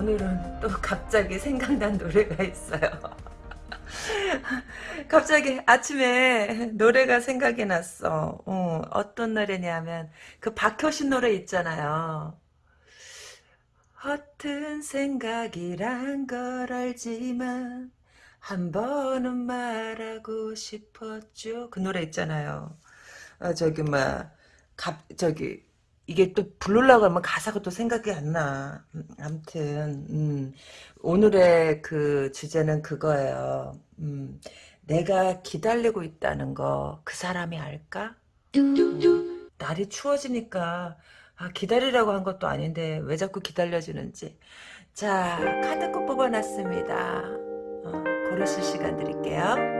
오늘은 또 갑자기 생각난 노래가 있어요. 갑자기 아침에 노래가 생각이 났어. 어, 어떤 노래냐면 그 박효신 노래 있잖아요. 허튼 생각이란 걸 알지만 한 번은 말하고 싶었죠. 그 노래 있잖아요. 어, 저기 막 갑, 저기 이게 또 부르려고 하면 가사가 또 생각이 안 나. 음, 아무튼 음, 오늘의 그 주제는 그거예요. 음, 내가 기다리고 있다는 거 그 사람이 알까? 음, 날이 추워지니까 아, 기다리라고 한 것도 아닌데 왜 자꾸 기다려주는지. 자 카드 꼭 뽑아놨습니다. 어, 고르실 시간 드릴게요.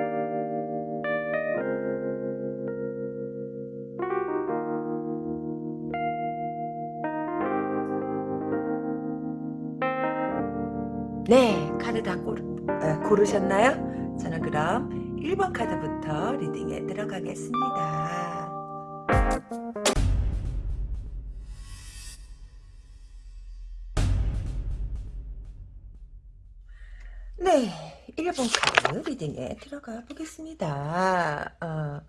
네, 카드 다 고르, 아, 고르셨나요? 저는 그럼 1번 카드부터 리딩에 들어가겠습니다. 네, 1번 카드 리딩에 들어가 보겠습니다. 어,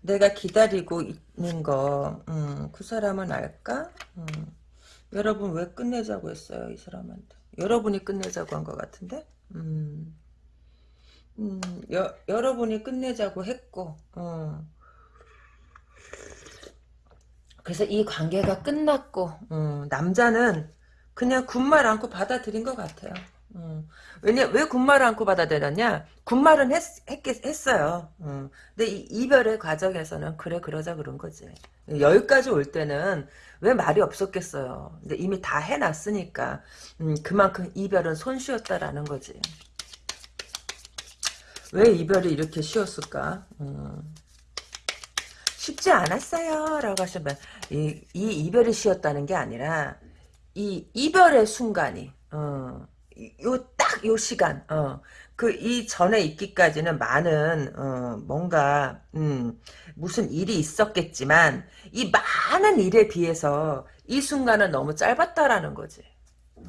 내가 기다리고 있는 거, 음, 그 사람은 알까? 음, 여러분 왜 끝내자고 했어요, 이 사람한테? 여러분이 끝내자고 한 것 같은데? 음, 음, 여, 여러분이 끝내자고 했고, 어. 그래서 이 관계가 끝났고, 어, 남자는 그냥 군말 않고 받아들인 것 같아요. 어. 왜냐, 왜 군말을 않고 받아들였냐? 군말은 했, 했, 했어요. 어. 근데 이 이별의 과정에서는 그래, 그러자 그런 거지. 여기까지 올 때는 왜 말이 없었겠어요. 근데 이미 다 해놨으니까 음, 그만큼 이별은 손쉬었다라는 거지. 왜 이별이 이렇게 쉬웠을까? 음. 쉽지 않았어요. 라고 하시면 이, 이 이별이 쉬웠다는 게 아니라 이 이별의 순간이 어, 요 딱 요 시간 어, 그 이전에 있기까지는 많은 어, 뭔가 음, 무슨 일이 있었겠지만 이 많은 일에 비해서 이 순간은 너무 짧았다라는 거지. 어,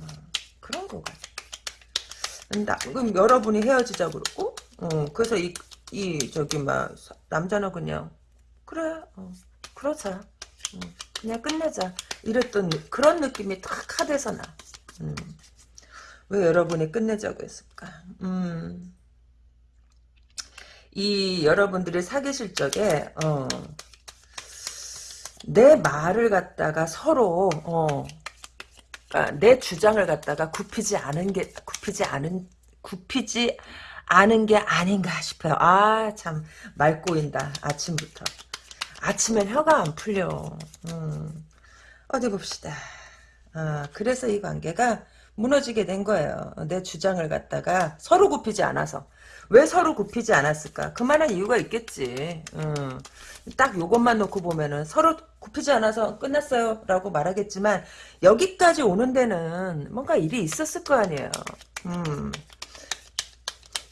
그런 거 같아. 나, 그럼 여러분이 헤어지자고 그러고 어, 그래서 이, 이 저기 막 남자는 그냥 그래 어, 그러자 어, 그냥 끝내자 이랬던 그런 느낌이 탁 카드에서 나. 음. 왜 여러분이 끝내자고 했을까? 음. 이 여러분들이 사귀실 적에 어, 내 말을 갖다가 서로 어, 그러니까 내 주장을 갖다가 굽히지 않은 게 굽히지 않은 굽히지 않은 게 아닌가 싶어요. 아 참 말 꼬인다 아침부터 아침엔 혀가 안 풀려. 음. 어디 봅시다. 아, 그래서 이 관계가 무너지게 된 거예요. 내 주장을 갖다가 서로 굽히지 않아서. 왜 서로 굽히지 않았을까? 그만한 이유가 있겠지. 음. 딱 요것만 놓고 보면은 서로 굽히지 않아서 끝났어요 라고 말하겠지만 여기까지 오는 데는 뭔가 일이 있었을 거 아니에요. 음.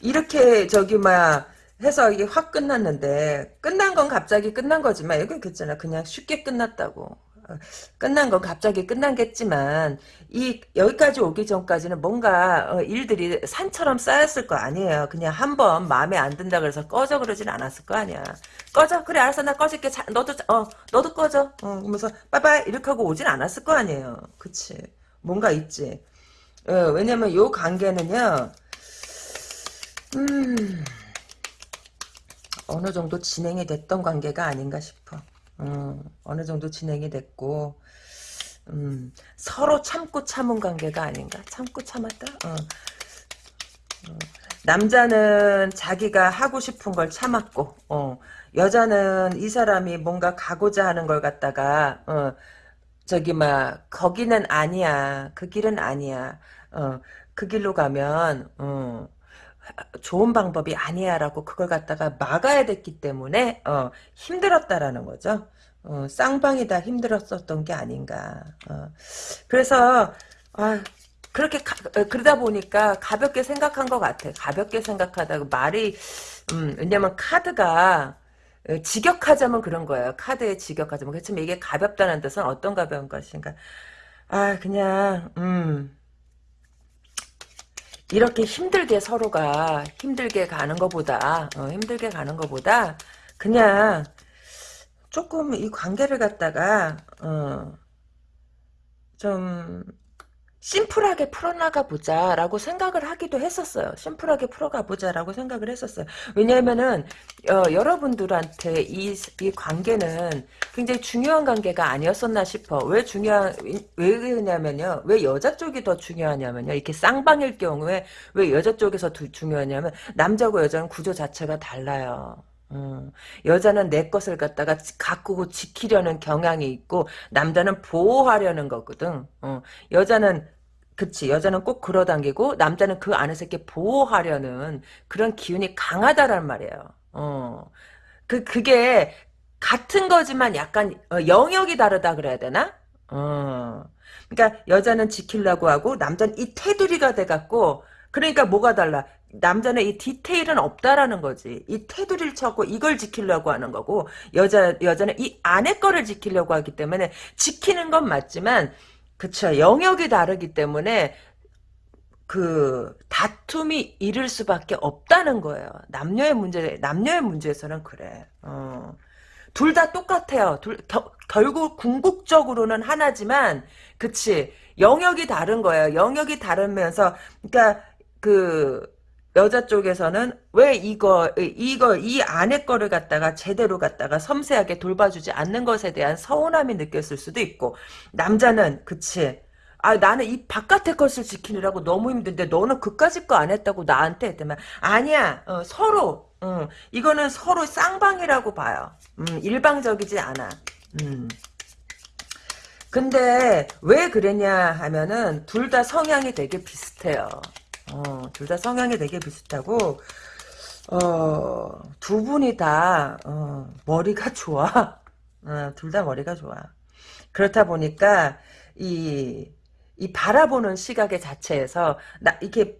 이렇게 저기 막 해서 이게 확 끝났는데 끝난 건 갑자기 끝난 거지만 여기 그랬잖아 그냥 쉽게 끝났다고 끝난 건 갑자기 끝난겠지만 이 여기까지 오기 전까지는 뭔가 어, 일들이 산처럼 쌓였을 거 아니에요. 그냥 한 번 마음에 안 든다 그래서 꺼져 그러진 않았을 거 아니야. 꺼져 그래 알았어 나 꺼질게 자, 너도 어 너도 꺼져 어, 그러면서 빠바이 이렇게 하고 오진 않았을 거 아니에요. 그치 뭔가 있지. 어, 왜냐면 요 관계는요. 음 어느 정도 진행이 됐던 관계가 아닌가 싶어. 어, 어느 정도 진행이 됐고 음, 서로 참고 참은 관계가 아닌가? 참고 참았다? 어. 어. 남자는 자기가 하고 싶은 걸 참았고 어. 여자는 이 사람이 뭔가 가고자 하는 걸 갖다가 어, 저기 막 거기는 아니야 그 길은 아니야 어, 그 길로 가면 어, 좋은 방법이 아니야라고 그걸 갖다가 막아야 됐기 때문에 어, 힘들었다라는 거죠. 어, 쌍방이 다 힘들었었던 게 아닌가. 어. 그래서 아, 그렇게 가, 어, 그러다 보니까 가볍게 생각한 것 같아. 가볍게 생각하다가 말이 음, 왜냐면 카드가 어, 직역하자면 그런 거예요. 카드에 직역하자면 그렇지만 이게 가볍다는 뜻은 어떤 가벼운 것인가. 아, 그냥, 음. 이렇게 힘들게 서로가 힘들게 가는 것보다, 어, 힘들게 가는 것보다, 그냥, 조금 이 관계를 갖다가, 어, 좀, 심플하게 풀어나가 보자라고 생각을 하기도 했었어요. 심플하게 풀어가 보자라고 생각을 했었어요. 왜냐하면은 어, 여러분들한테 이, 이 관계는 굉장히 중요한 관계가 아니었었나 싶어. 왜 중요한 왜 그러냐면요. 왜 여자 쪽이 더 중요하냐면요. 이렇게 쌍방일 경우에 왜 여자 쪽에서 더 중요하냐면 남자고 여자는 구조 자체가 달라요. 음, 여자는 내 것을 갖다가 가꾸고 지키려는 경향이 있고 남자는 보호하려는 거거든. 어, 여자는 그치 여자는 꼭 끌어당기고 남자는 그 안에서 이렇게 보호하려는 그런 기운이 강하다란 말이에요. 어, 그 그게 같은 거지만 약간 어, 영역이 다르다 그래야 되나? 어, 그러니까 여자는 지키려고 하고 남자는 이 테두리가 돼 갖고 그러니까 뭐가 달라? 남자는 이 디테일은 없다라는 거지. 이 테두리를 쳐고 이걸 지키려고 하는 거고 여자 여자는 이 안에 거를 지키려고 하기 때문에 지키는 건 맞지만 그쵸 영역이 다르기 때문에 그 다툼이 이를 수밖에 없다는 거예요. 남녀의 문제 남녀의 문제에서는 그래. 어. 둘 다 똑같아요. 둘 겨, 결국 궁극적으로는 하나지만 그치 영역이 다른 거예요. 영역이 다르면서 그러니까 그 여자 쪽에서는 왜 이거 이거 이 안에 거를 갖다가 제대로 갖다가 섬세하게 돌봐주지 않는 것에 대한 서운함이 느꼈을 수도 있고 남자는 그치. 아 나는 이 바깥의 것을 지키느라고 너무 힘든데 너는 그까짓 거 안 했다고 나한테 했더만 아니야. 어, 서로. 어, 이거는 서로 쌍방이라고 봐요. 음, 일방적이지 않아. 음. 근데 왜 그랬냐 하면은 둘 다 성향이 되게 비슷해요 어, 둘 다 성향이 되게 비슷하고 어, 두 분이 다 어, 머리가 좋아. 어, 둘 다 머리가 좋아. 그렇다 보니까 이, 이 바라보는 시각의 자체에서 나 이게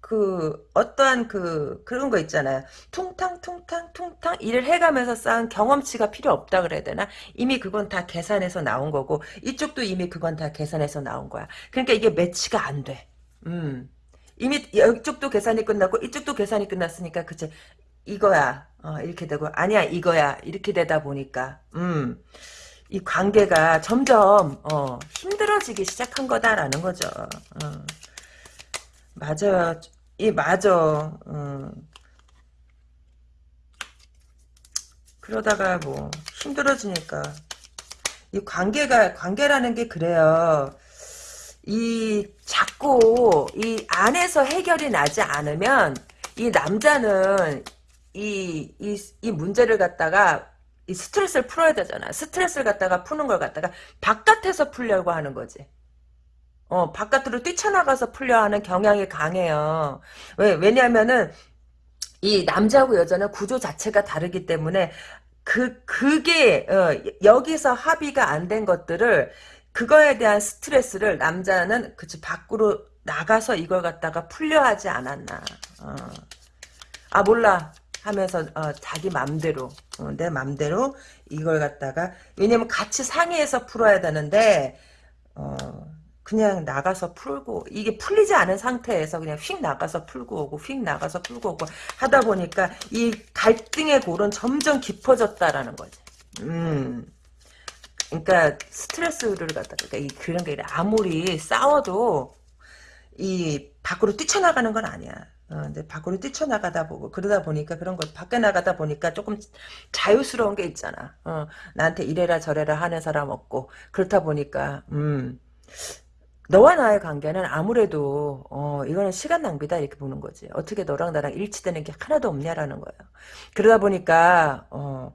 그 어떠한 그 그런 거 있잖아요. 퉁탕 퉁탕 퉁탕 일을 해가면서 쌓은 경험치가 필요 없다 그래야 되나? 이미 그건 다 계산해서 나온 거고 이쪽도 이미 그건 다 계산해서 나온 거야. 그러니까 이게 매치가 안 돼. 음. 이미 이쪽도 계산이 끝났고 이쪽도 계산이 끝났으니까 그치 이거야 어, 이렇게 되고 아니야 이거야 이렇게 되다 보니까 음. 이 관계가 점점 어, 힘들어지기 시작한 거다라는 거죠. 어. 맞아요. 이 맞아. 어. 그러다가 뭐 힘들어지니까 이 관계가 관계라는 게 그래요. 이 자꾸 이 안에서 해결이 나지 않으면 이 남자는 이, 이, 이 문제를 갖다가 이 스트레스를 풀어야 되잖아. 스트레스를 갖다가 푸는 걸 갖다가 바깥에서 풀려고 하는 거지. 어, 바깥으로 뛰쳐나가서 풀려 하는 경향이 강해요. 왜, 왜냐면은, 이 남자하고 여자는 구조 자체가 다르기 때문에, 그, 그게, 어, 여기서 합의가 안 된 것들을 그거에 대한 스트레스를 남자는 그치 밖으로 나가서 이걸 갖다가 풀려 하지 않았나. 어. 아 몰라 하면서 어, 자기 맘대로 어, 내 맘대로 이걸 갖다가 왜냐면 같이 상의해서 풀어야 되는데 어, 그냥 나가서 풀고 이게 풀리지 않은 상태에서 그냥 휙 나가서 풀고 오고 휙 나가서 풀고 오고 하다 보니까 이 갈등의 골은 점점 깊어졌다라는 거지. 음. 그러니까 스트레스를 갖다가 그러니까 이 그런 게 아무리 싸워도 이 밖으로 뛰쳐나가는 건 아니야. 어, 근데 밖으로 뛰쳐나가다 보고 그러다 보니까 그런 거 밖에 나가다 보니까 조금 자유스러운 게 있잖아. 어, 나한테 이래라 저래라 하는 사람 없고 그렇다 보니까 음 너와 나의 관계는 아무래도 어 이거는 시간 낭비다 이렇게 보는 거지. 어떻게 너랑 나랑 일치되는 게 하나도 없냐라는 거예요. 그러다 보니까 어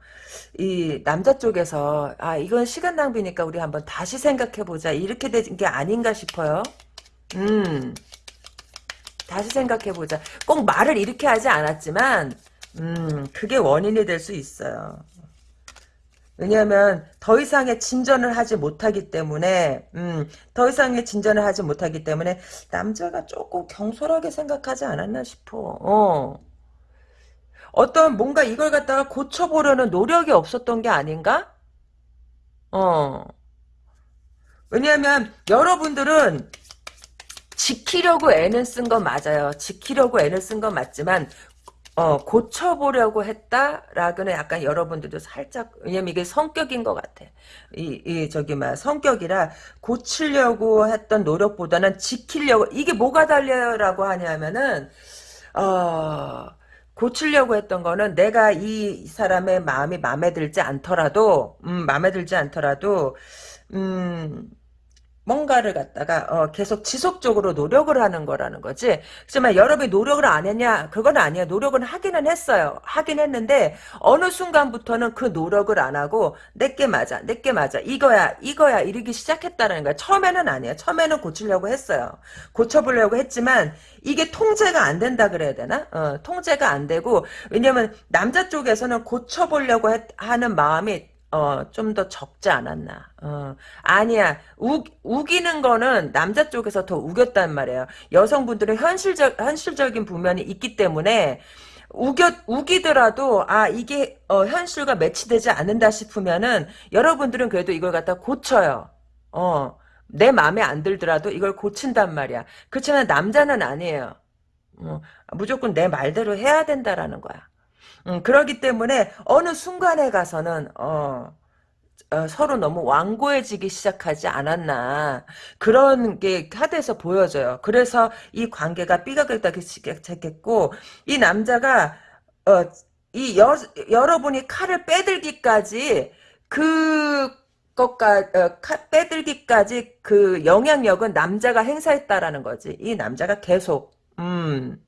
이 남자 쪽에서 아 이건 시간 낭비니까 우리 한번 다시 생각해 보자 이렇게 된 게 아닌가 싶어요. 음 다시 생각해 보자. 꼭 말을 이렇게 하지 않았지만 음 그게 원인이 될 수 있어요. 왜냐하면 더 이상의 진전을 하지 못하기 때문에 음, 더 이상의 진전을 하지 못하기 때문에 남자가 조금 경솔하게 생각하지 않았나 싶어. 어. 어떤 뭔가 이걸 갖다가 고쳐보려는 노력이 없었던 게 아닌가? 어. 왜냐하면 여러분들은 지키려고 애는 쓴 건 맞아요. 지키려고 애는 쓴 건 맞지만 어, 고쳐보려고 했다라고는 약간 여러분들도 살짝, 왜냐면 이게 성격인 것 같아. 이, 이, 저기, 막, 성격이라 고치려고 했던 노력보다는 지키려고, 이게 뭐가 달려요라고 하냐면은, 어, 고치려고 했던 거는 내가 이 사람의 마음이 마음에 들지 않더라도, 음, 마음에 들지 않더라도, 음, 뭔가를 갖다가 어, 계속 지속적으로 노력을 하는 거라는 거지. 하지만 여러분이 노력을 안 했냐? 그건 아니야. 노력은 하기는 했어요. 하긴 했는데 어느 순간부터는 그 노력을 안 하고 내게 맞아, 내게 맞아, 이거야, 이거야 이러기 시작했다는 거야. 처음에는 아니야. 처음에는 고치려고 했어요. 고쳐보려고 했지만 이게 통제가 안 된다 그래야 되나? 어, 통제가 안 되고 왜냐면 남자 쪽에서는 고쳐보려고 했, 하는 마음이 어, 좀 더 적지 않았나. 어, 아니야. 우, 우기는 거는 남자 쪽에서 더 우겼단 말이에요. 여성분들은 현실적, 현실적인 부면이 있기 때문에, 우겨, 우기더라도, 아, 이게, 어, 현실과 매치되지 않는다 싶으면은, 여러분들은 그래도 이걸 갖다 고쳐요. 어, 내 마음에 안 들더라도 이걸 고친단 말이야. 그렇지만 남자는 아니에요. 어, 무조건 내 말대로 해야 된다라는 거야. 음, 그러기 때문에 어느 순간에 가서는 어, 어, 서로 너무 완고해지기 시작하지 않았나 그런 게 카드에서 보여져요. 그래서 이 관계가 삐걱다기 시작했고 이 남자가 어, 이 여, 여러분이 칼을 빼들기까지 그 것까 어, 빼들기까지 그 영향력은 남자가 행사했다라는 거지. 이 남자가 계속 음.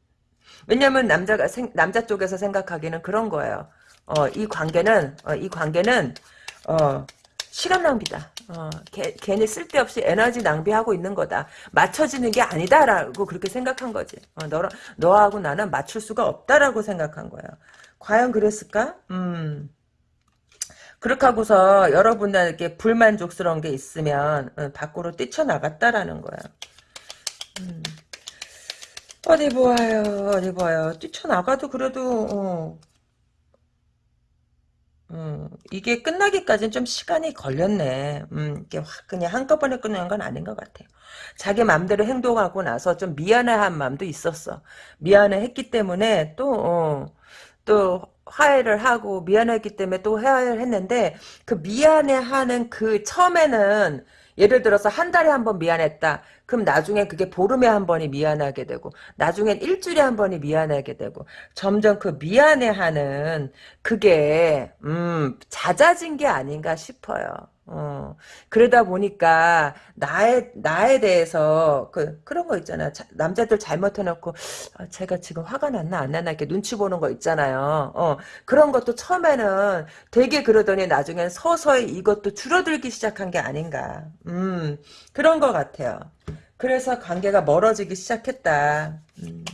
왜냐면 남자가 생, 남자 쪽에서 생각하기는 그런 거예요. 어, 이 관계는 어, 이 관계는 어, 시간 낭비다. 어, 개, 괜히 쓸데없이 에너지 낭비하고 있는 거다. 맞춰지는 게 아니다라고 그렇게 생각한 거지. 어, 너, 너하고 나는 맞출 수가 없다라고 생각한 거예요. 과연 그랬을까? 음. 그렇게 하고서 여러분들에게 불만족스러운 게 있으면 어, 밖으로 뛰쳐나갔다라는 거야. 음. 어디 보아요, 어디 보아요. 뛰쳐나가도 그래도, 어, 음, 이게 끝나기까지는 좀 시간이 걸렸네. 음, 이게 확 그냥 한꺼번에 끝나는 건 아닌 것 같아요. 자기 마음대로 행동하고 나서 좀 미안해한 마음도 있었어. 미안해했기 때문에 또, 어, 또 화해를 하고 미안했기 때문에 또 화해를 했는데 그 미안해하는 그 처음에는 예를 들어서 한 달에 한 번 미안했다. 그럼 나중에 그게 보름에 한 번이 미안하게 되고 나중엔 일주일에 한 번이 미안하게 되고 점점 그 미안해하는 그게 음 잦아진 게 아닌가 싶어요. 어, 그러다 보니까 나에 나에 대해서 그 그런 거 있잖아. 자, 남자들 잘못해놓고 아, 제가 지금 화가 났나 안 났나 이렇게 눈치 보는 거 있잖아요. 어, 그런 것도 처음에는 되게 그러더니 나중엔 서서히 이것도 줄어들기 시작한 게 아닌가. 음, 그런 것 같아요. 그래서 관계가 멀어지기 시작했다. 음.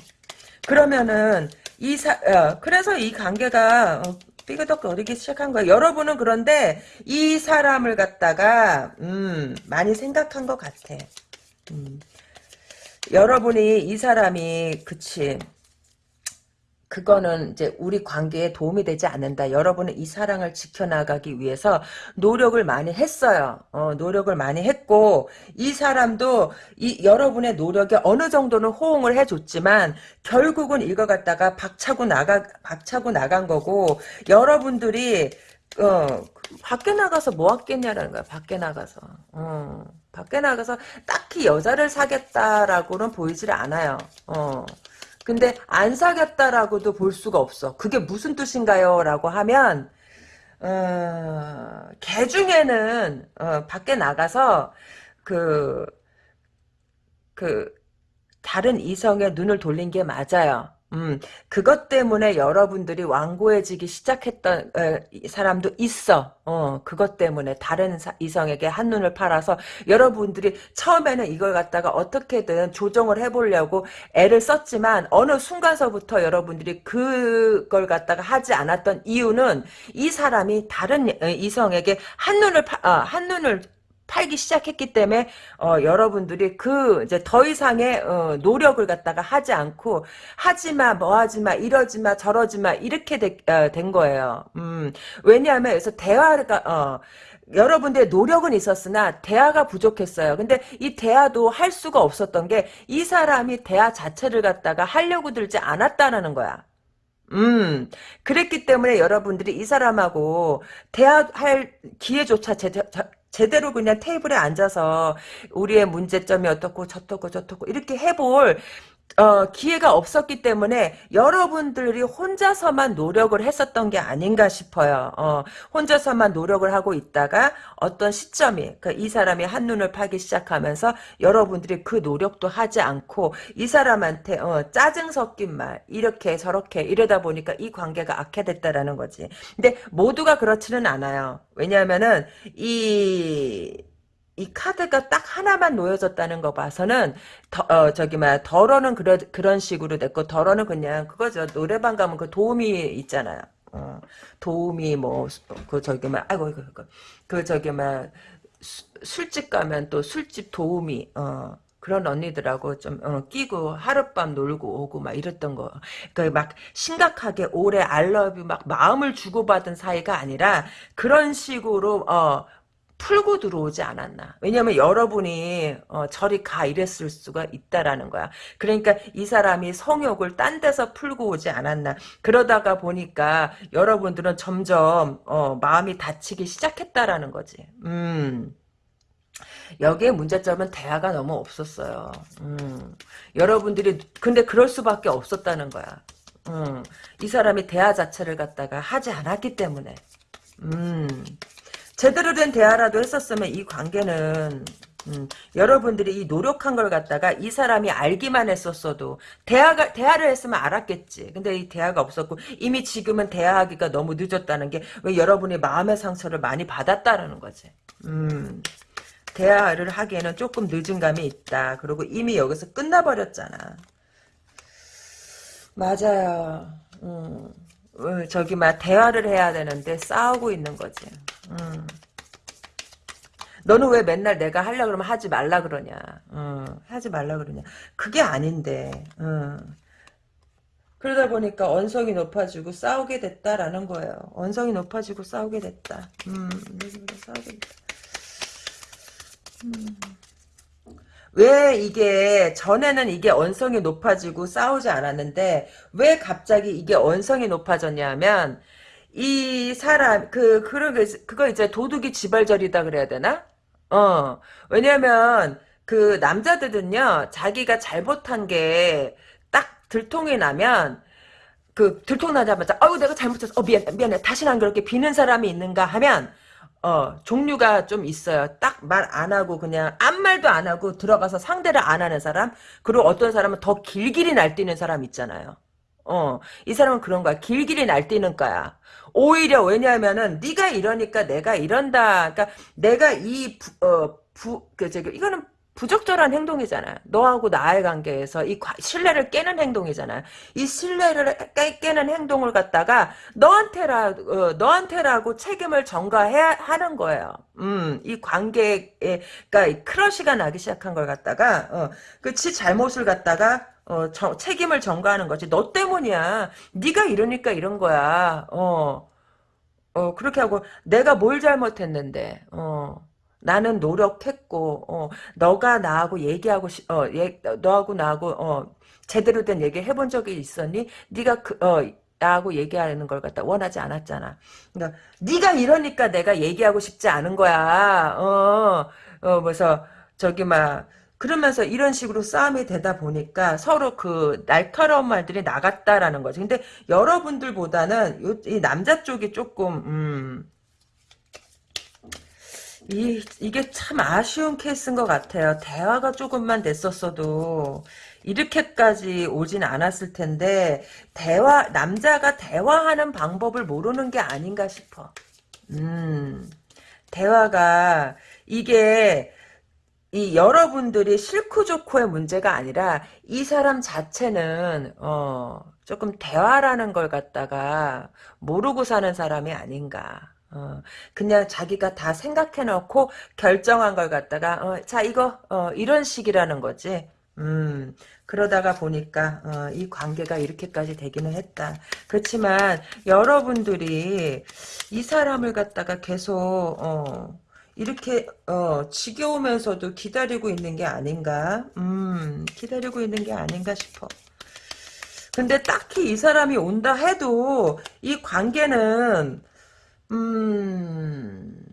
그러면은 이 사, 어, 그래서 이 관계가 어, 삐그덕거리기 시작한 거예요. 여러분은 그런데 이 사람을 갖다가 음, 많이 생각한 것 같아. 음. 여러분이 이 사람이 그치 그거는 이제 우리 관계에 도움이 되지 않는다. 여러분은 이 사랑을 지켜나가기 위해서 노력을 많이 했어요. 어, 노력을 많이 했고 이 사람도 이 여러분의 노력에 어느 정도는 호응을 해줬지만 결국은 이거 갖다가 박차고 나가 박차고 나간 거고 여러분들이 어, 밖에 나가서 뭐 하겠냐라는 거야. 밖에 나가서. 어, 밖에 나가서 딱히 여자를 사겠다라고는 보이질 않아요. 어. 근데 안 사귀었다라고도 볼 수가 없어. 그게 무슨 뜻인가요? 라고 하면 어, 개 중에는 어, 밖에 나가서 그, 그 다른 이성의 눈을 돌린 게 맞아요. 음, 그것 때문에 여러분들이 완고해지기 시작했던 에, 사람도 있어. 어, 그것 때문에 다른 사, 이성에게 한눈을 팔아서 여러분들이 처음에는 이걸 갖다가 어떻게든 조정을 해보려고 애를 썼지만 어느 순간서부터 여러분들이 그걸 갖다가 하지 않았던 이유는 이 사람이 다른 이성에게 한눈을 파, 어, 한눈을 팔기 시작했기 때문에 어, 여러분들이 그 이제 더 이상의 어, 노력을 갖다가 하지 않고 하지마 뭐 하지마 이러지마 저러지마 이렇게 되, 어, 된 거예요. 음, 왜냐하면 여기서 대화가 어, 여러분들의 노력은 있었으나 대화가 부족했어요. 근데 이 대화도 할 수가 없었던 게 이 사람이 대화 자체를 갖다가 하려고 들지 않았다는 거야. 음, 그랬기 때문에 여러분들이 이 사람하고 대화할 기회조차 제대, 제대로 그냥 테이블에 앉아서 우리의 문제점이 어떻고 저떻고 저떻고 이렇게 해볼 어, 기회가 없었기 때문에 여러분들이 혼자서만 노력을 했었던 게 아닌가 싶어요. 어, 혼자서만 노력을 하고 있다가 어떤 시점이 그이 사람이 한눈을 파기 시작하면서 여러분들이 그 노력도 하지 않고 이 사람한테 어, 짜증 섞인 말 이렇게 저렇게 이러다 보니까 이 관계가 악화됐다라는 거지. 근데 모두가 그렇지는 않아요. 왜냐하면은 이 이 카드가 딱 하나만 놓여졌다는 거 봐서는 더, 어, 저기 막 덜어는 그런 그런 식으로 됐고 덜어는 그냥 그거죠 노래방 가면 그 도우미 있잖아요. 어, 도우미 뭐그 저기 막 아이고 이거 그, 그 저기 막 수, 술집 가면 또 술집 도우미 어 그런 언니들하고 좀 어, 끼고 하룻밤 놀고 오고 막 이랬던 거. 그막 심각하게 오래 알러뷰 막 마음을 주고받은 사이가 아니라 그런 식으로 어 풀고 들어오지 않았나. 왜냐면 여러분이 어, 저리 가 이랬을 수가 있다라는 거야. 그러니까 이 사람이 성욕을 딴 데서 풀고 오지 않았나. 그러다가 보니까 여러분들은 점점 어, 마음이 다치기 시작했다라는 거지. 음. 여기에 문제점은 대화가 너무 없었어요. 음. 여러분들이 근데 그럴 수밖에 없었다는 거야. 음. 이 사람이 대화 자체를 갖다가 하지 않았기 때문에. 음. 제대로 된 대화라도 했었으면 이 관계는 음, 여러분들이 이 노력한 걸 갖다가 이 사람이 알기만 했었어도 대화가 대화를 했으면 알았겠지. 근데 이 대화가 없었고 이미 지금은 대화하기가 너무 늦었다는 게 왜 여러분이 마음의 상처를 많이 받았다라는 거지. 음. 대화를 하기에는 조금 늦은 감이 있다. 그리고 이미 여기서 끝나버렸잖아. 맞아요. 음. 어, 저기 막 대화를 해야 되는데 싸우고 있는 거지. 음. 너는 왜 맨날 내가 하려 그러면 하지 말라 그러냐. 어, 하지 말라 그러냐. 그게 아닌데. 어. 그러다 보니까 언성이 높아지고 싸우게 됐다라는 거예요. 언성이 높아지고 싸우게 됐다. 음, 싸우게 됐다. 음. 왜 이게 전에는 이게 언성이 높아지고 싸우지 않았는데 왜 갑자기 이게 언성이 높아졌냐면 이 사람 그 그러게 그거 이제 도둑이 지발절이다 그래야 되나? 어 왜냐면 그 남자들은요 자기가 잘못한 게 딱 들통이 나면 그 들통 나자마자 아유 내가 잘못했어 어 미안 미안해 다시는 안 그렇게 비는 사람이 있는가 하면 어, 종류가 좀 있어요. 딱 말 안 하고 그냥 아무 말도 안 하고 들어가서 상대를 안 하는 사람. 그리고 어떤 사람은 더 길길이 날뛰는 사람 있잖아요. 어, 이 사람은 그런 거야. 길길이 날뛰는 거야. 오히려 왜냐하면은 네가 이러니까 내가 이런다. 그러니까 내가 이 부, 어, 부, 그, 저기, 이거는 부적절한 행동이잖아. 너하고 나의 관계에서 이 신뢰를 깨는 행동이잖아. 이 신뢰를 깨는 행동을 갖다가 너한테라 어, 너한테라고 책임을 전가해야 하는 거예요. 음, 이 관계에 그러니까 크러쉬가 나기 시작한 걸 갖다가 어, 그치 잘못을 갖다가 어, 저, 책임을 전가하는 거지. 너 때문이야. 네가 이러니까 이런 거야. 어. 어, 그렇게 하고 내가 뭘 잘못했는데. 어. 나는 노력했고 어, 너가 나하고 얘기하고 싶, 어, 예, 너하고 나하고 어, 제대로 된 얘기 해본 적이 있었니? 네가 그, 어, 나하고 얘기하는 걸 갖다 원하지 않았잖아. 그러니까 네가 이러니까 내가 얘기하고 싶지 않은 거야. 어, 어, 그래서 저기 막 그러면서 이런 식으로 싸움이 되다 보니까 서로 그 날카로운 말들이 나갔다라는 거지. 근데 여러분들보다는 요, 이 남자 쪽이 조금 음, 이, 이게 참 아쉬운 케이스인 것 같아요. 대화가 조금만 됐었어도 이렇게까지 오진 않았을 텐데 대화 남자가 대화하는 방법을 모르는 게 아닌가 싶어. 음, 대화가 이게 이 여러분들이 싫고 좋고의 문제가 아니라 이 사람 자체는 어 조금 대화라는 걸 갖다가 모르고 사는 사람이 아닌가. 어, 그냥 자기가 다 생각해놓고 결정한 걸 갖다가 어, 자 이거 어, 이런 식이라는 거지. 음, 그러다가 보니까 어, 이 관계가 이렇게까지 되기는 했다. 그렇지만 여러분들이 이 사람을 갖다가 계속 어, 이렇게 어, 지겨우면서도 기다리고 있는 게 아닌가? 음, 기다리고 있는 게 아닌가 싶어. 근데 딱히 이 사람이 온다 해도 이 관계는 음.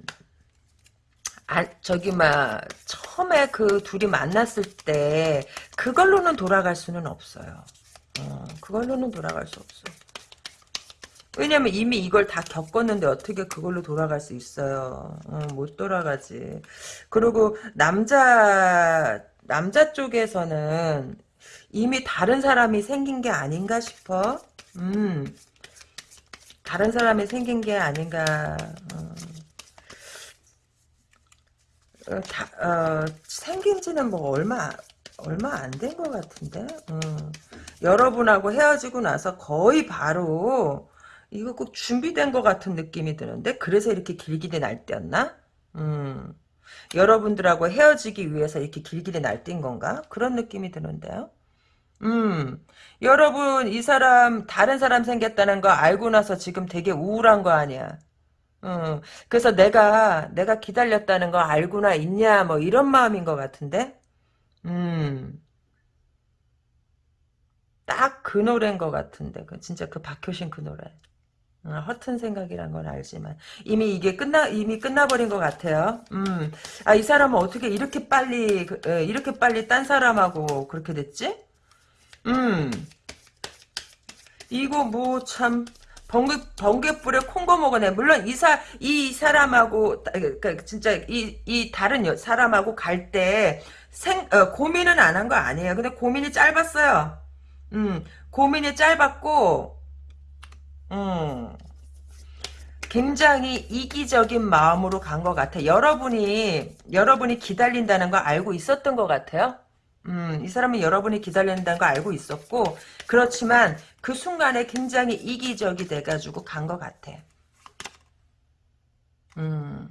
아, 저기 막 처음에 그 둘이 만났을 때 그걸로는 돌아갈 수는 없어요. 어, 그걸로는 돌아갈 수 없어. 왜냐면 이미 이걸 다 겪었는데 어떻게 그걸로 돌아갈 수 있어요. 어, 못 돌아가지. 그리고 남자 남자 쪽에서는 이미 다른 사람이 생긴 게 아닌가 싶어. 음. 다른 사람이 생긴 게 아닌가. 어. 어, 다, 어, 생긴 지는 뭐 얼마, 얼마 안 된 것 같은데? 어. 여러분하고 헤어지고 나서 거의 바로, 이거 꼭 준비된 것 같은 느낌이 드는데? 그래서 이렇게 길길이 날뛰었나? 음. 여러분들하고 헤어지기 위해서 이렇게 길길이 날뛴 건가? 그런 느낌이 드는데요? 음, 여러분, 이 사람, 다른 사람 생겼다는 거 알고 나서 지금 되게 우울한 거 아니야. 어, 그래서 내가, 내가 기다렸다는 거 알고나 있냐, 뭐, 이런 마음인 것 같은데? 음, 딱 그 노래인 것 같은데. 그, 진짜 그 박효신 그 노래. 어, 허튼 생각이란 건 알지만 이미 이게 끝나 이미 끝나버린 것 같아요. 음, 아 이 사람은 어떻게 이렇게 빨리 그, 에, 이렇게 빨리 딴 사람하고 그렇게 됐지? 음, 이거 뭐 참 번개 번개불에 콩고 먹어네. 물론 이사 이 사람하고 그러니까 진짜 이 이 다른 여, 사람하고 갈 때 생 어, 고민은 안 한 거 아니에요. 근데 고민이 짧았어요. 음, 고민이 짧았고, 음, 굉장히 이기적인 마음으로 간 것 같아. 여러분이 여러분이 기다린다는 거 알고 있었던 것 같아요. 음, 이 사람은 여러분이 기다린다는 거 알고 있었고, 그렇지만 그 순간에 굉장히 이기적이 돼가지고 간 것 같아. 음,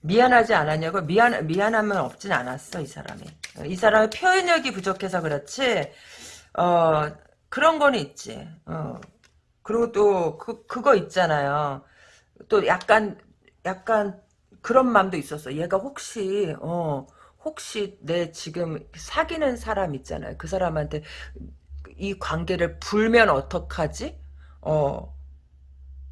미안하지 않았냐고? 미안, 미안함은 없진 않았어, 이 사람이. 이 사람의 표현력이 부족해서 그렇지, 어, 그런 거는 있지. 어, 그리고 또, 그, 그거 있잖아요. 또 약간, 약간 그런 마음도 있었어. 얘가 혹시, 어, 혹시 내 지금 사귀는 사람 있잖아요. 그 사람한테 이 관계를 불면 어떡하지? 어,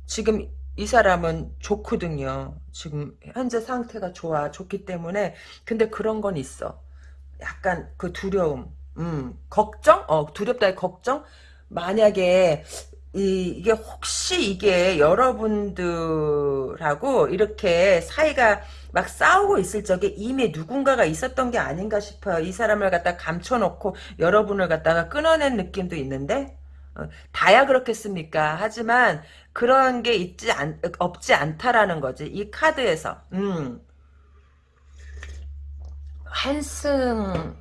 지금 이 사람은 좋거든요. 지금 현재 상태가 좋아. 좋기 때문에. 근데 그런 건 있어. 약간 그 두려움. 음, 걱정? 어, 두렵다의 걱정? 만약에 이, 이게 혹시 이게 여러분들하고 이렇게 사이가 막 싸우고 있을 적에 이미 누군가가 있었던 게 아닌가 싶어요. 이 사람을 갖다 감춰놓고 여러분을 갖다가 끊어낸 느낌도 있는데 어, 다야 그렇겠습니까? 하지만 그런 게 있지 않, 없지 않다라는 거지. 이 카드에서. 음. 환승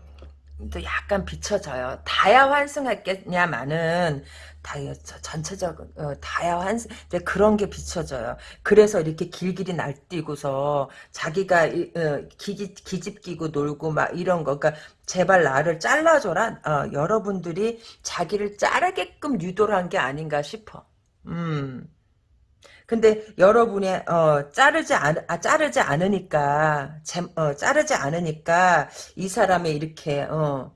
또 약간 비춰져요. 다야 환승했겠냐마는 다 전체적인 어, 다야 환승 이제 그런 게 비춰져요. 그래서 이렇게 길길이 날뛰고서 자기가 어, 기기, 기집 끼고 놀고 막 이런 거. 그러니까 제발 나를 잘라줘라. 어, 여러분들이 자기를 자르게끔 유도를 한 게 아닌가 싶어. 음. 근데 여러분이 어 자르지 않 아, 자르지 않으니까 제, 어 자르지 않으니까 이 사람이 이렇게 어막어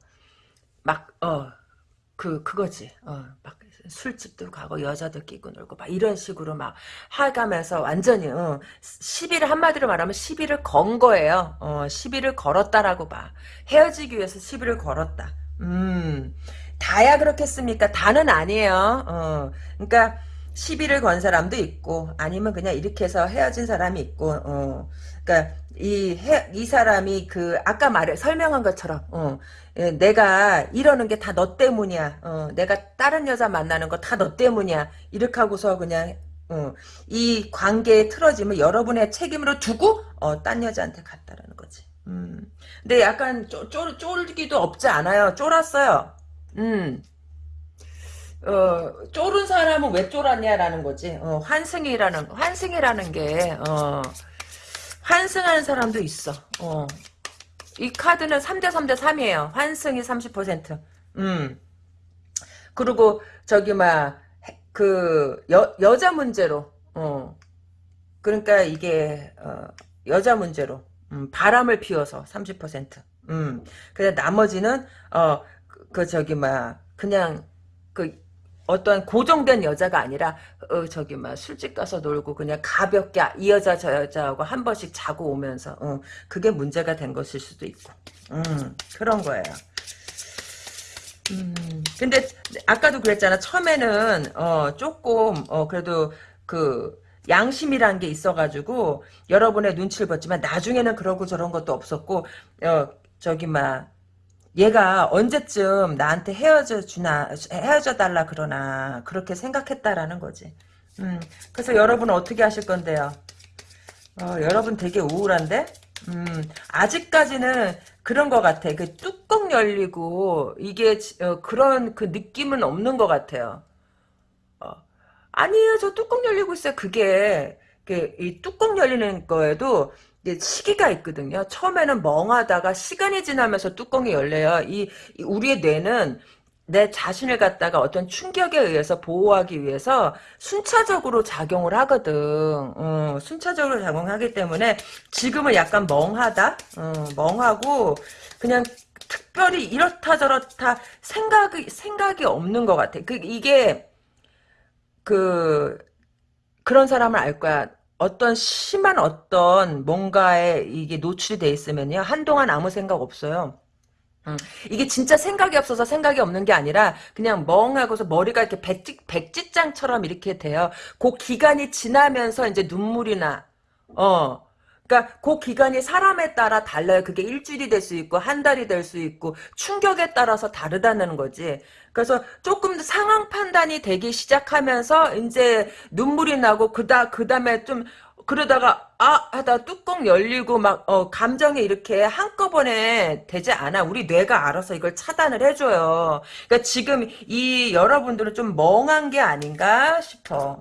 그 그거지 어막 술집도 가고 여자도 끼고 놀고 막 이런 식으로 막 하가면서 완전히 어, 시비를 한마디로 말하면 시비를 건 거예요. 어, 시비를 걸었다라고 봐. 헤어지기 위해서 시비를 걸었다. 음, 다야 그렇겠습니까? 다는 아니에요. 어, 그러니까 시비를 건 사람도 있고 아니면 그냥 이렇게 해서 헤어진 사람이 있고 어. 그러니까 이, 해, 이 사람이 그 아까 말해 설명한 것처럼 어. 예, 내가 이러는 게 다 너 때문이야. 어 내가 다른 여자 만나는 거 다 너 때문이야. 이렇게 하고서 그냥 어, 이 관계에 틀어지면 여러분의 책임으로 두고 어, 딴 여자한테 갔다라는 거지. 음. 근데 약간 쫄, 쫄, 쫄기도 없지 않아요. 쫄았어요. 음. 어, 쫄은 사람은 왜 쫄았냐라는 거지. 어, 환승이라는, 환승이라는 게, 어, 환승하는 사람도 있어. 어, 이 카드는 3대 3대 3이에요. 환승이 30%. 음. 그리고 저기 막 그 여자 문제로 어. 그러니까 이게 어, 여자 문제로 음, 바람을 피워서 30%. 음. 근데 나머지는 어 그 저기 막 그냥 그 어떤 고정된 여자가 아니라 어 저기 막 술집 가서 놀고 그냥 가볍게 이 여자 저 여자하고 한 번씩 자고 오면서 어, 그게 문제가 된 것일 수도 있고 음, 그런 거예요. 음, 근데 아까도 그랬잖아. 처음에는 어, 조금 어, 그래도 그 양심이란 게 있어가지고 여러분의 눈치를 봤지만 나중에는 그러고 저런 것도 없었고 어, 저기 막 얘가 언제쯤 나한테 헤어져 주나 헤어져 달라 그러나 그렇게 생각했다라는 거지. 음, 그래서 여러분은 어떻게 하실 건데요? 어, 여러분 되게 우울한데? 음, 아직까지는 그런 것 같아. 그 뚜껑 열리고 이게 어, 그런 그 느낌은 없는 것 같아요. 어, 아니에요, 저 뚜껑 열리고 있어요. 그게 그, 이 뚜껑 열리는 거에도 시기가 있거든요. 처음에는 멍하다가 시간이 지나면서 뚜껑이 열려요. 이, 이 우리의 뇌는 내 자신을 갖다가 어떤 충격에 의해서 보호하기 위해서 순차적으로 작용을 하거든. 어, 순차적으로 작용하기 때문에 지금은 약간 멍하다. 어, 멍하고 그냥 특별히 이렇다 저렇다 생각이 생각이 없는 것 같아. 그 이게 그 그런 사람을 알 거야. 어떤 심한 어떤 뭔가에 이게 노출이 돼 있으면요. 한동안 아무 생각 없어요. 음, 이게 진짜 생각이 없어서 생각이 없는 게 아니라 그냥 멍하고서 머리가 이렇게 백지, 백지장처럼 이렇게 돼요. 그 기간이 지나면서 이제 눈물이 나. 어. 그러니까 그 기간이 사람에 따라 달라요. 그게 일주일이 될 수 있고 한 달이 될 수 있고 충격에 따라서 다르다는 거지. 그래서 조금 상황 판단이 되기 시작하면서 이제 눈물이 나고 그다 그다음에 좀 그러다가 아 하다 뚜껑 열리고 막 어, 감정이 이렇게 한꺼번에 되지 않아. 우리 뇌가 알아서 이걸 차단을 해줘요. 그러니까 지금 이 여러분들은 좀 멍한 게 아닌가 싶어.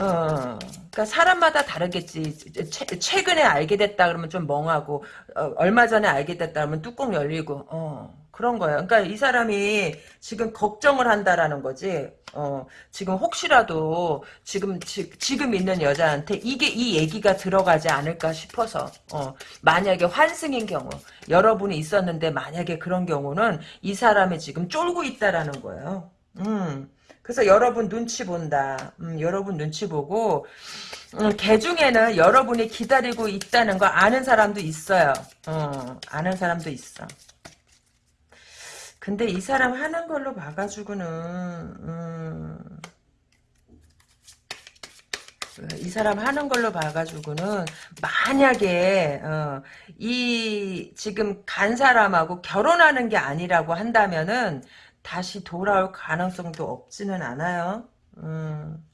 어, 그러니까 사람마다 다르겠지. 최, 근에 알게 됐다 그러면 좀 멍하고 어, 얼마 전에 알게 됐다 그러면 뚜껑 열리고 어, 그런 거예요. 그러니까 이 사람이 지금 걱정을 한다라는 거지. 어, 지금 혹시라도 지금 지, 금 있는 여자한테 이게 이 얘기가 들어가지 않을까 싶어서 어, 만약에 환승인 경우 여러분이 있었는데 만약에 그런 경우는 이 사람이 지금 쫄고 있다라는 거예요. 음. 그래서 여러분 눈치 본다. 음, 여러분 눈치 보고 음, 개 중에는 여러분이 기다리고 있다는 거 아는 사람도 있어요. 어, 아는 사람도 있어. 근데 이 사람 하는 걸로 봐가지고는 음, 이 사람 하는 걸로 봐가지고는 만약에 어, 이 지금 간 사람하고 결혼하는 게 아니라고 한다면은 다시 돌아올 가능성도 없지는 않아요. 음.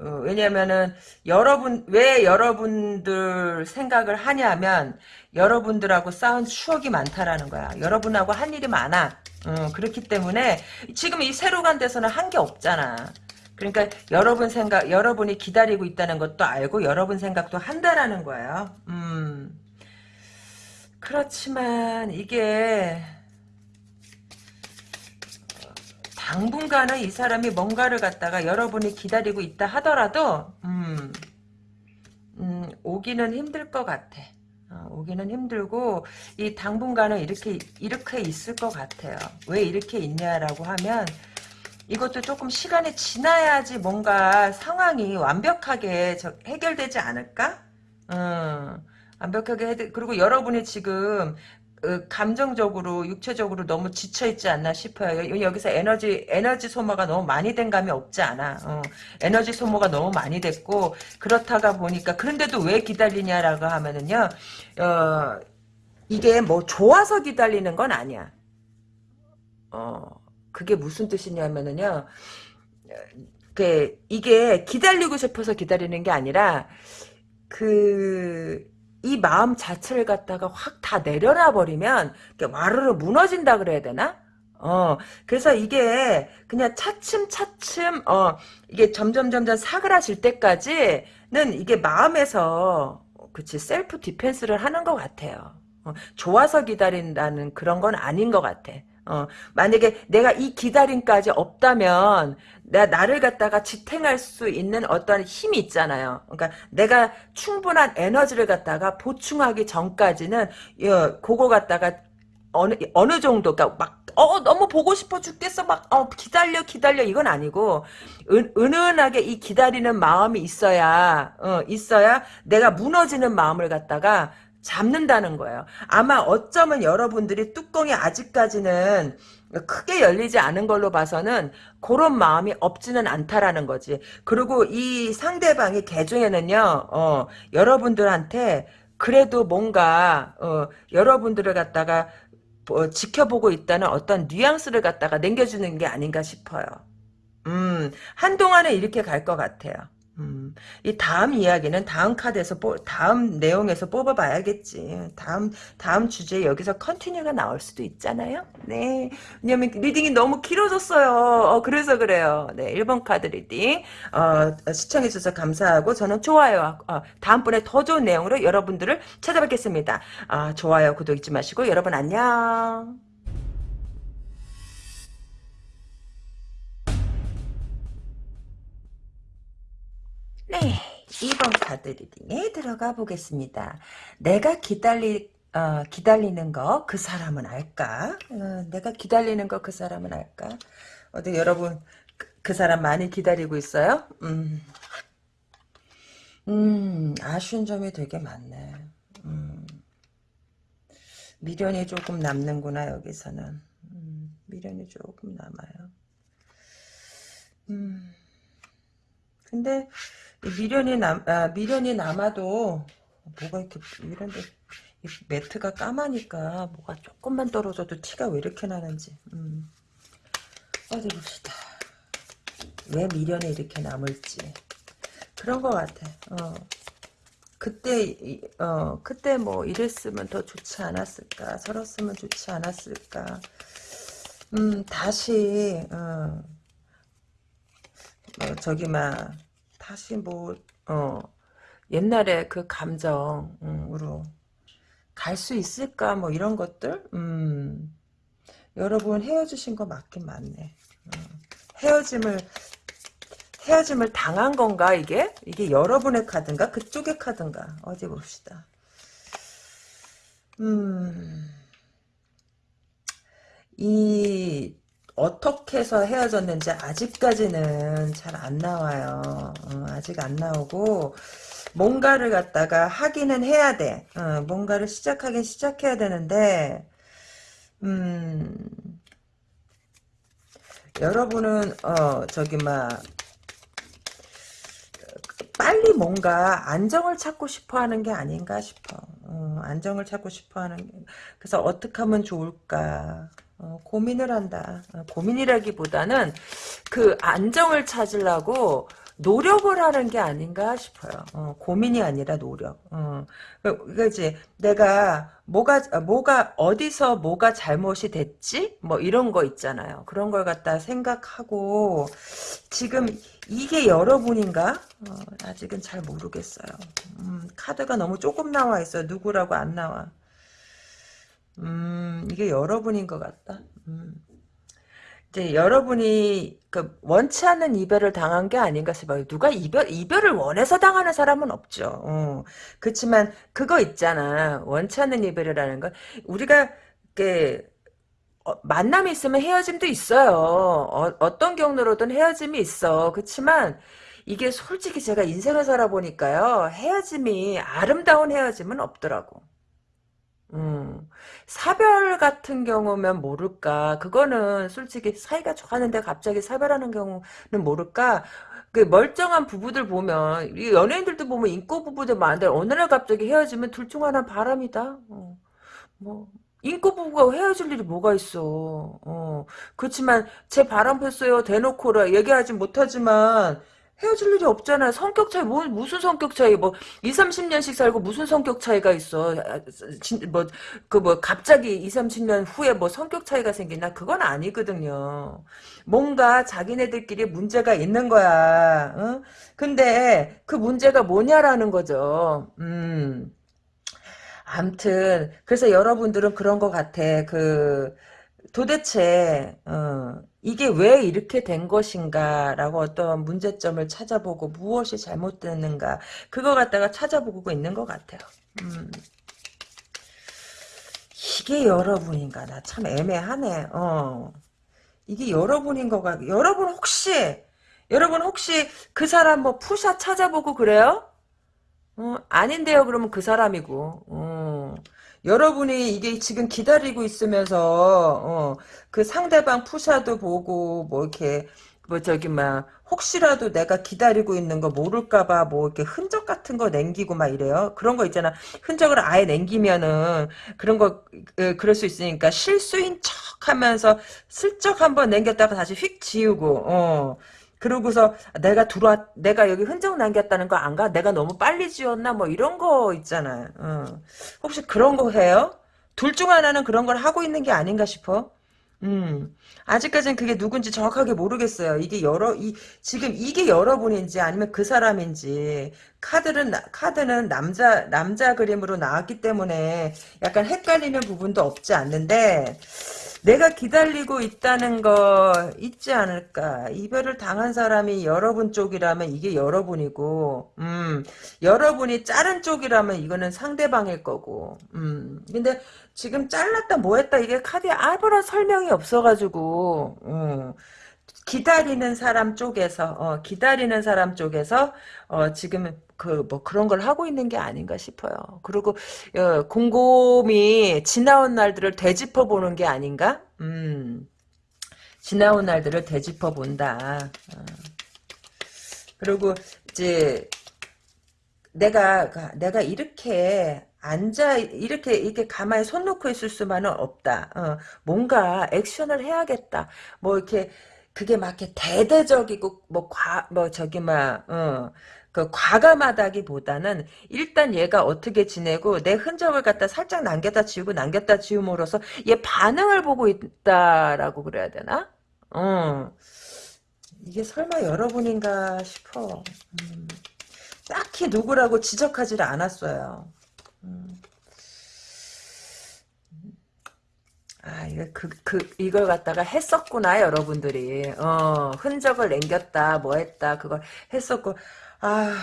어, 왜냐면은 여러분 왜 여러분들 생각을 하냐면 여러분들하고 쌓은 추억이 많다라는 거야. 여러분하고 한 일이 많아. 어, 그렇기 때문에 지금 이 새로 간 데서는 한 게 없잖아. 그러니까 여러분 생각 여러분이 기다리고 있다는 것도 알고 여러분 생각도 한다라는 거예요. 음. 그렇지만 이게 당분간은 이 사람이 뭔가를 갖다가 여러분이 기다리고 있다 하더라도 음, 음, 오기는 힘들 것 같아. 어, 오기는 힘들고 이 당분간은 이렇게 이렇게 있을 것 같아요. 왜 이렇게 있냐라고 하면 이것도 조금 시간이 지나야지 뭔가 상황이 완벽하게 해결되지 않을까? 음, 완벽하게 해드, 그리고 여러분이 지금 어, 감정적으로 육체적으로 너무 지쳐 있지 않나 싶어요. 여기서 에너지 에너지 소모가 너무 많이 된 감이 없지 않아. 어, 에너지 소모가 너무 많이 됐고 그렇다가 보니까 그런데도 왜 기다리냐라고 하면은요. 어, 이게 뭐 좋아서 기다리는 건 아니야. 어, 그게 무슨 뜻이냐면은요. 그 이게 기다리고 싶어서 기다리는 게 아니라 그 이 마음 자체를 갖다가 확 다 내려놔 버리면 와르르 무너진다 그래야 되나? 어, 그래서 이게 그냥 차츰차츰, 어, 이게 점점 점점 사그라질 때까지는 이게 마음에서, 그치, 셀프 디펜스를 하는 것 같아요. 어, 좋아서 기다린다는 그런 건 아닌 것 같아. 어, 만약에 내가 이 기다림까지 없다면 나, 나를 갖다가 지탱할 수 있는 어떤 힘이 있잖아요. 그러니까 내가 충분한 에너지를 갖다가 보충하기 전까지는 어, 그거 갖다가 어느 어느 정도 그러니까 막 어, 너무 보고 싶어 죽겠어. 막, 어, 기다려, 기다려. 이건 아니고, 은, 은은하게 이 기다리는 마음이 있어야, 어, 있어야 내가 무너지는 마음을 갖다가 잡는다는 거예요. 아마 어쩌면 여러분들이 뚜껑이 아직까지는 크게 열리지 않은 걸로 봐서는 그런 마음이 없지는 않다라는 거지. 그리고 이 상대방의 개중에는요, 어, 여러분들한테 그래도 뭔가, 어, 여러분들을 갖다가 어, 지켜보고 있다는 어떤 뉘앙스를 갖다가 남겨주는 게 아닌가 싶어요. 음, 한동안은 이렇게 갈 것 같아요. 음, 이 다음 이야기는 다음 카드에서 뽑, 다음 내용에서 뽑아봐야겠지. 다음 다음 주제 여기서 continue가 나올 수도 있잖아요. 네, 왜냐면 reading이 너무 길어졌어요. 어, 그래서 그래요. 네, 1번 카드 reading 어, 시청해주셔서 감사하고 저는 좋아요. 어, 다음번에 더 좋은 내용으로 여러분들을 찾아뵙겠습니다. 아, 좋아요, 구독 잊지 마시고 여러분 안녕. 네, 2번 카드 리딩에 들어가 보겠습니다. 내가 기다리, 어, 기다리는 거 그 사람은 알까? 어, 내가 기다리는 거 그 사람은 알까? 어디 여러분 그, 그, 사람 많이 기다리고 있어요? 음, 음 아쉬운 점이 되게 많네. 음, 미련이 조금 남는구나 여기서는. 음, 미련이 조금 남아요. 음, 근데 미련이 남, 아, 미련이 남아도, 뭐가 이렇게, 이런데, 매트가 까마니까, 뭐가 조금만 떨어져도 티가 왜 이렇게 나는지, 음. 어디 봅시다. 왜 미련이 이렇게 남을지. 그런 것 같아, 어. 그때, 어, 그때 뭐, 이랬으면 더 좋지 않았을까, 서었으면 좋지 않았을까. 음, 다시, 어, 어 저기, 막, 다시 뭐, 어, 옛날에 그 감정으로 갈 수 있을까, 뭐 이런 것들? 음, 여러분 헤어지신 거 맞긴 맞네. 음, 헤어짐을, 헤어짐을 당한 건가, 이게? 이게 여러분의 카드인가? 그쪽의 카드인가? 어디 봅시다. 음, 이, 어떻게 해서 헤어졌는지 아직까지는 잘 안 나와요. 어, 아직 안 나오고 뭔가를 갖다가 하기는 해야 돼. 어, 뭔가를 시작하긴 시작해야 되는데 음, 여러분은 어 저기 막 빨리 뭔가 안정을 찾고 싶어 하는 게 아닌가 싶어. 어, 안정을 찾고 싶어 하는 게. 그래서 어떻게 하면 좋을까. 어, 고민을 한다. 어, 고민이라기보다는 그 안정을 찾으려고 노력을 하는 게 아닌가 싶어요. 어, 고민이 아니라 노력. 어, 그지 내가 뭐가 뭐가 어디서 뭐가 잘못이 됐지? 뭐 이런 거 있잖아요. 그런 걸 갖다 생각하고 지금 이게 여러분인가? 어, 아직은 잘 모르겠어요. 음, 카드가 너무 조금 나와 있어요. 누구라고 안 나와. 음, 이게 여러분인 것 같다. 음. 이제 여러분이 그 원치 않는 이별을 당한 게 아닌가 싶어요. 누가 이별 이별을 원해서 당하는 사람은 없죠. 어. 그렇지만 그거 있잖아. 원치 않는 이별이라는 건 우리가 그 어, 만남이 있으면 헤어짐도 있어요. 어, 떤 경로로든 헤어짐이 있어. 그렇지만 이게 솔직히 제가 인생을 살아보니까요. 헤어짐이 아름다운 헤어짐은 없더라고. 음, 사별 같은 경우면 모를까. 그거는 솔직히 사이가 좋았는데 갑자기 사별하는 경우는 모를까. 그 멀쩡한 부부들 보면 연예인들도 보면 인고 부부들 많은데 어느 날 갑자기 헤어지면 둘 중 하나 바람이다. 어, 뭐 인고 부부가 헤어질 일이 뭐가 있어. 어, 그렇지만 제 바람 폈어요 대놓고 얘기하지 못하지만 헤어질 일이 없잖아. 성격 차이, 뭐, 무슨 성격 차이, 뭐, 2, 30년씩 살고 무슨 성격 차이가 있어. 아, 뭐, 그 뭐, 갑자기 2, 30년 후에 뭐 성격 차이가 생기나? 그건 아니거든요. 뭔가 자기네들끼리 문제가 있는 거야. 어? 근데 그 문제가 뭐냐라는 거죠. 음. 암튼 그래서 여러분들은 그런 것 같아. 그 도대체 어, 이게 왜 이렇게 된 것인가라고 어떤 문제점을 찾아보고 무엇이 잘못됐는가 그거 갖다가 찾아보고 있는 것 같아요. 음. 이게 여러분인가 나 참 애매하네. 어. 이게 여러분인 거가 여러분 혹시 여러분 혹시 그 사람 뭐 푸샷 찾아보고 그래요? 어, 아닌데요. 그러면 그 사람이고. 어. 여러분이 이게 지금 기다리고 있으면서 어, 그 상대방 푸샤도 보고 뭐 이렇게 뭐 저기 막 혹시라도 내가 기다리고 있는 거 모를까봐 뭐 이렇게 흔적 같은 거 남기고 막 이래요. 그런 거 있잖아. 흔적을 아예 남기면은 그런 거 에, 그럴 수 있으니까 실수인 척하면서 슬쩍 한번 남겼다가 다시 휙 지우고 어. 그러고서 내가 들어왔 내가 여기 흔적 남겼다는 거 안 가? 내가 너무 빨리 지웠나? 뭐 이런 거 있잖아요. 어. 혹시 그런 거 해요? 둘 중 하나는 그런 걸 하고 있는 게 아닌가 싶어. 음. 아직까지는 그게 누군지 정확하게 모르겠어요. 이게 여러 이 지금 이게 여러분인지 아니면 그 사람인지 카드는 나- 카드는 남자 남자 그림으로 나왔기 때문에 약간 헷갈리는 부분도 없지 않는데 내가 기다리고 있다는 거 있지 않을까. 이별을 당한 사람이 여러분 쪽이라면 이게 여러분이고, 음, 여러분이 자른 쪽이라면 이거는 상대방일 거고, 음. 근데 지금 잘랐다 뭐 했다 이게 카드에 아무런 설명이 없어가지고, 음. 기다리는 사람 쪽에서 어, 기다리는 사람 쪽에서 어, 지금 그 뭐 그런 걸 하고 있는 게 아닌가 싶어요. 그리고 어, 곰곰이 지나온 날들을 되짚어 보는 게 아닌가? 음, 지나온 날들을 되짚어 본다. 어. 그리고 이제 내가 내가 이렇게 앉아 이렇게 이렇게 가만히 손 놓고 있을 수만은 없다. 어, 뭔가 액션을 해야겠다. 뭐 이렇게 그게 막 이렇게 대대적이고 뭐과뭐 저기 막 어, 그 과감하다기보다는 일단 얘가 어떻게 지내고 내 흔적을 갖다 살짝 남겼다 지우고 남겼다 지움으로써 얘 반응을 보고 있다라고 그래야 되나? 어. 이게 설마 여러분인가 싶어. 음. 딱히 누구라고 지적하지를 않았어요. 음. 아, 이거 그, 그, 이걸 갖다가 했었구나, 여러분들이. 어, 흔적을 남겼다, 뭐 했다, 그걸 했었고. 아,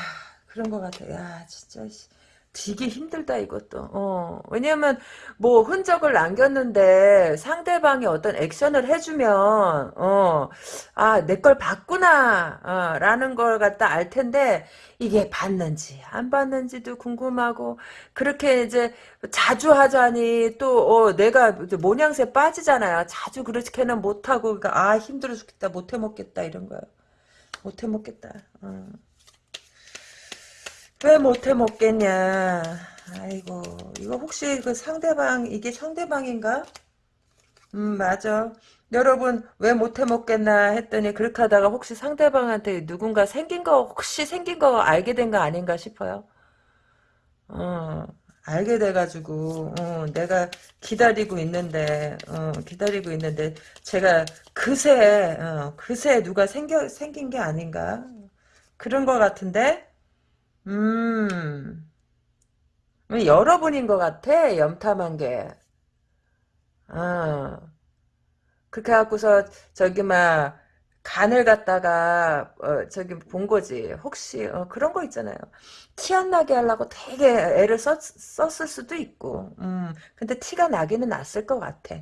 그런 것 같아. 야, 진짜, 씨. 되게 힘들다, 이것도. 어, 왜냐면, 뭐, 흔적을 남겼는데, 상대방이 어떤 액션을 해주면, 어, 아, 내 걸 봤구나, 어, 라는 걸 갖다 알 텐데, 이게 봤는지, 안 봤는지도 궁금하고, 그렇게 이제, 자주 하자니, 또, 어, 내가 모양새 빠지잖아요. 자주 그렇게는 못 하고, 그러니까, 아, 힘들어 죽겠다, 못 해 먹겠다, 이런 거요. 못해 먹겠다. 어. 왜 못해 먹겠냐. 아이고, 이거 혹시 그 상대방, 이게 상대방인가? 음, 맞아. 여러분, 왜 못해 먹겠나 했더니, 그렇게 하다가 혹시 상대방한테 누군가 생긴 거, 혹시 생긴 거 알게 된 거 아닌가 싶어요. 어, 알게 돼가지고, 어, 내가 기다리고 있는데, 어, 기다리고 있는데, 제가 그새, 어, 그새 누가 생겨, 생긴 게 아닌가? 그런 거 같은데? 음, 여러분인 것 같아, 염탐한 게. 어. 그렇게 해갖고서, 저기, 막, 간을 갖다가, 어, 저기, 본 거지. 혹시, 어, 그런 거 있잖아요. 티 안 나게 하려고 되게 애를 썼, 썼을 수도 있고, 음, 근데 티가 나기는 났을 것 같아.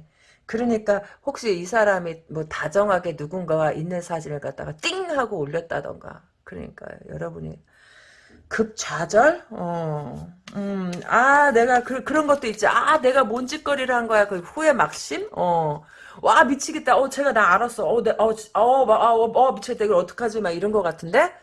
그러니까, 혹시 이 사람이 뭐 다정하게 누군가가 있는 사진을 갖다가 띵! 하고 올렸다던가. 그러니까, 여러분이, 급좌절? 어, 음, 아, 내가 그, 그런 것도 있지. 아, 내가 뭔 짓거리를 한 거야. 그 후회 막심? 어, 와, 미치겠다. 어, 제가 나 알았어. 어, 내, 어, 지- 어, 막, 아, 어, 어, 미치겠다. 이걸 어떡하지? 막 이런 거 같은데?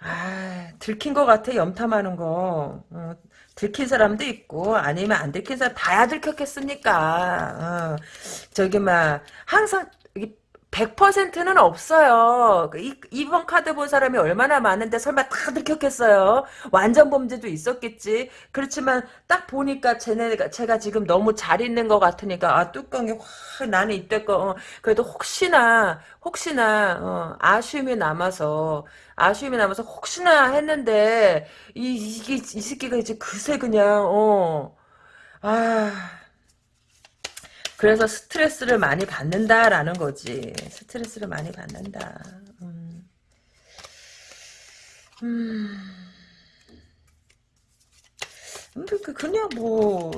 아, 들킨 거 같아. 염탐하는 거. 어, 들킨 사람도 있고, 아니면 안 들킨 사람 다야 들켰겠습니까? 어, 저기, 막, 항상, 100%는 없어요. 그 이, 이번 카드 본 사람이 얼마나 많은데 설마 다 들켰겠어요? 완전 범죄도 있었겠지. 그렇지만 딱 보니까 쟤네가 제가 지금 너무 잘 있는 것 같으니까 아 뚜껑이 확 나는 이때껏 어, 그래도 혹시나 혹시나 어, 아쉬움이 남아서 아쉬움이 남아서 혹시나 했는데 이 이게 이 새끼가 이제 그새 그냥 어 아. 그래서 스트레스를 많이 받는다라는 거지. 스트레스를 많이 받는다. 음. 음. 음, 그, 그냥 뭐,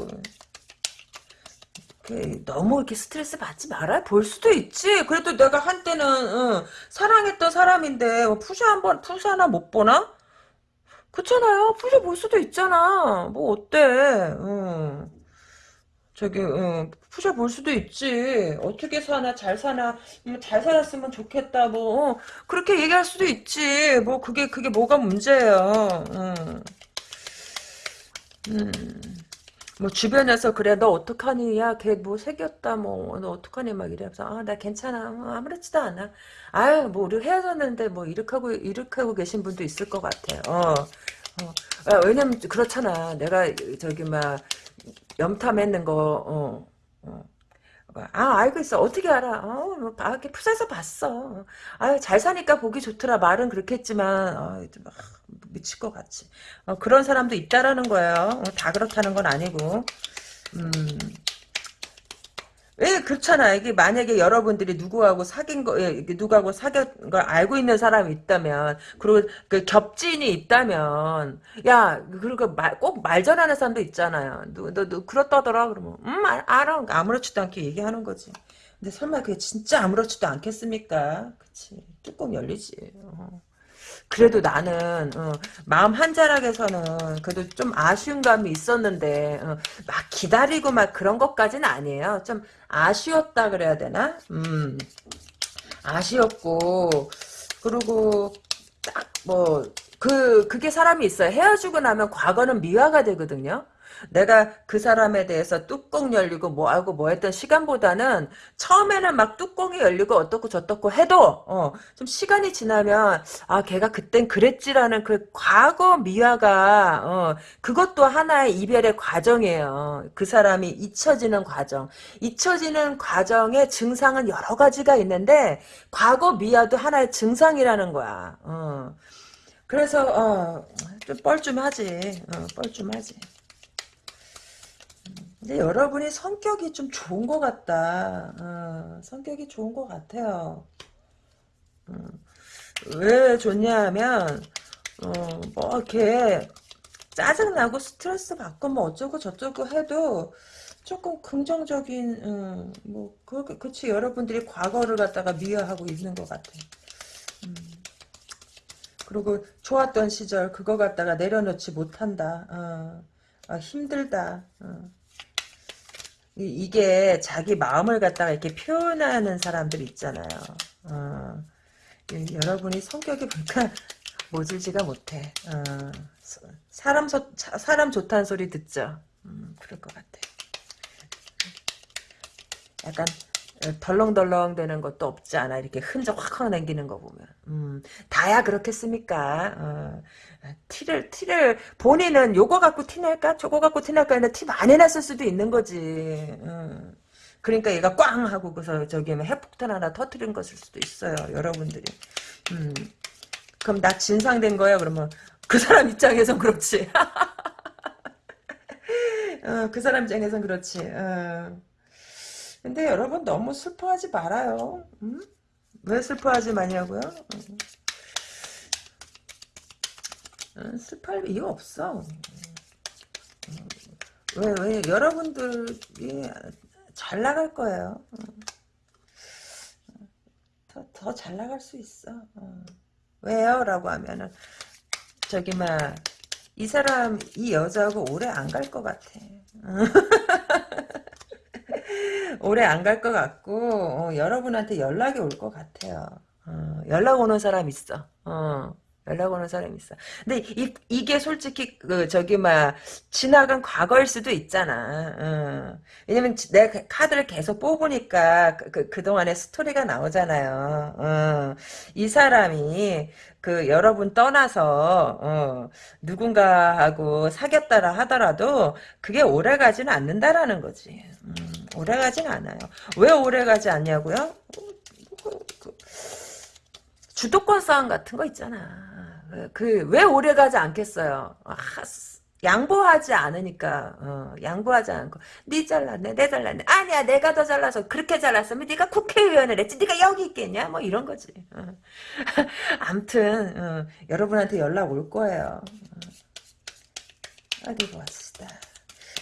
그, 너무 이렇게 스트레스 받지 말아. 볼 수도 있지. 그래도 내가 한때는, 응, 사랑했던 사람인데, 뭐 프사 한 번, 프사 하나 못 보나? 그렇잖아요. 프사 볼 수도 있잖아. 뭐, 어때. 응. 저기 어, 프사 볼 수도 있지. 어떻게 사나 잘 사나 뭐, 잘 살았으면 좋겠다. 뭐 어, 그렇게 얘기할 수도 있지. 뭐 그게 그게 뭐가 문제예요. 음. 음. 뭐 주변에서 그래 너 어떡하니 야걔 뭐 새겼다 뭐 너 어떡하니 막 이래서 아 나 괜찮아 뭐, 아무렇지도 않아 아유 뭐 우리 헤어졌는데 뭐 이렇게 하고 이렇게 하고 계신 분도 있을 것 같아 어, 어. 아, 왜냐면 그렇잖아 내가 저기 막 염탐했는 거, 어, 어. 아, 알고 있어. 어떻게 알아? 어, 뭐, 아, 이렇게 푸사서 봤어. 아, 잘 사니까 보기 좋더라. 말은 그렇게 했지만, 아, 막, 미칠 것 같지. 어, 그런 사람도 있다라는 거예요. 어, 다 그렇다는 건 아니고. 음. 왜 그렇잖아. 이게 만약에 여러분들이 누구하고 사귄 거, 예, 누구하고 사귄 걸 알고 있는 사람이 있다면, 그리고 그 겹진이 있다면, 야, 그리고 말, 꼭 말전하는 사람도 있잖아요. 너, 너, 너 그렇다더라. 그러면, 음, 알, 알아. 아무렇지도 않게 얘기하는 거지. 근데 설마 그게 진짜 아무렇지도 않겠습니까? 그치. 뚜껑 열리지. 어. 그래도 나는 어, 마음 한자락에서는 그래도 좀 아쉬운 감이 있었는데 어, 막 기다리고 막 그런 것까지는 아니에요. 좀 아쉬웠다 그래야 되나? 음, 아쉬웠고 그리고 딱 뭐 그 그게 사람이 있어요. 헤어지고 나면 과거는 미화가 되거든요. 내가 그 사람에 대해서 뚜껑 열리고 뭐하고 뭐 했던 시간보다는 처음에는 막 뚜껑이 열리고 어떻고 저떻고 해도 어, 좀 시간이 지나면 아 걔가 그땐 그랬지라는 그 과거 미화가 어, 그것도 하나의 이별의 과정이에요. 그 사람이 잊혀지는 과정. 잊혀지는 과정의 증상은 여러 가지가 있는데 과거 미화도 하나의 증상이라는 거야. 어. 그래서 어, 좀 뻘쭘하지. 어, 뻘쭘하지. 근데 여러분이 성격이 좀 좋은 것 같다. 어, 성격이 좋은 것 같아요. 음, 왜 좋냐 하면, 어, 뭐, 이렇게, 짜증나고 스트레스 받고 뭐 어쩌고 저쩌고 해도 조금 긍정적인, 음, 뭐, 그, 그치, 여러분들이 과거를 갖다가 미화하고 있는 것 같아. 음. 그리고 좋았던 시절, 그거 갖다가 내려놓지 못한다. 어, 아, 힘들다. 어. 이게 자기 마음을 갖다가 이렇게 표현하는 사람들 있잖아요. 어, 여러분이 성격이 보니까 모질지가 못해. 어, 사람 소, 사람 좋다는 소리 듣죠. 음, 그럴 것 같아. 약간 덜렁덜렁 되는 것도 없지 않아. 이렇게 흔적 확확 남기는 거 보면. 음, 다야 그렇겠습니까? 어, 티를, 티를, 본인은 요거 갖고 티낼까? 저거 갖고 티낼까? 했는데 티 많이 났을 수도 있는 거지. 음. 그러니까 얘가 꽝! 하고 그래서 저기 뭐 핵폭탄 하나 터트린 것일 수도 있어요. 여러분들이. 음. 그럼 나 진상된 거야? 그러면 그 사람 입장에선 그렇지. 어, 그 사람 입장에선 그렇지. 어. 근데 여러분 너무 슬퍼하지 말아요. 음? 왜 슬퍼하지 마냐고요? 음, 슬퍼할 이유 없어. 왜, 왜, 여러분들이 잘 나갈 거예요. 더, 더 잘 나갈 수 있어. 왜요? 라고 하면은, 저기, 막, 이 사람, 이 여자하고 오래 안 갈 것 같아. 오래 안 갈 것 같고 어, 여러분한테 연락이 올 것 같아요. 어, 연락 오는 사람 있어. 어, 연락 오는 사람이 있어. 근데 이, 이게 솔직히 그 저기 막 지나간 과거일 수도 있잖아. 어. 왜냐면 내가 카드를 계속 뽑으니까 그, 그, 그 동안의 스토리가 나오잖아요. 어. 이 사람이 그 여러분 떠나서 어, 누군가하고 사귀었다라 하더라도 그게 오래 가지는 않는다라는 거지. 음, 오래 가지는 않아요. 왜 오래 가지 않냐고요? 그, 주도권 싸움 같은 거 있잖아. 그 왜 오래 가지 않겠어요? 아, 양보하지 않으니까 어, 양보하지 않고. 네 잘랐네 내 잘랐네. 아니야 내가 더 잘라서 그렇게 잘랐으면 네가 국회의원을 했지. 네가 여기 있겠냐? 뭐 이런 거지. 어. 암튼 어, 여러분한테 연락 올 거예요. 어. 어디 봅시다.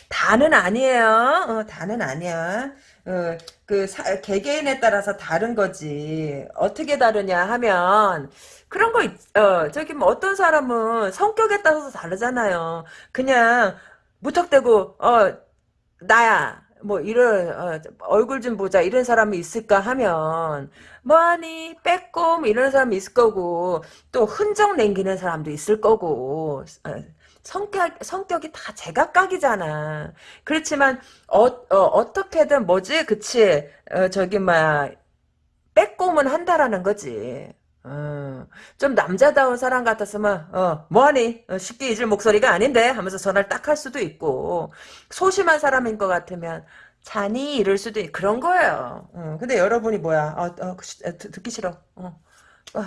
다는 아니에요. 어, 다는 아니야. 어, 그 사, 개개인에 따라서 다른 거지. 어떻게 다르냐 하면 그런 거, 있, 어, 저기, 뭐, 어떤 사람은 성격에 따라서 다르잖아요. 그냥, 무턱대고, 어, 나야. 뭐, 이런, 어, 얼굴 좀 보자. 이런 사람이 있을까 하면, 뭐하니, 빼꼼, 이런 사람이 있을 거고, 또 흔적 남기는 사람도 있을 거고, 어, 성격, 성격이 다 제각각이잖아. 그렇지만, 어, 어, 떻게든 뭐지? 그치? 어, 저기, 막, 빼꼼은 한다라는 거지. 어, 좀 남자다운 사람 같았으면 어, 뭐하니? 어, 쉽게 잊을 목소리가 아닌데 하면서 전화를 딱 할 수도 있고 소심한 사람인 것 같으면 자니 이럴 수도 있 그런 거예요. 어, 근데 여러분이 뭐야? 어, 어, 듣기 싫어. 어. 어,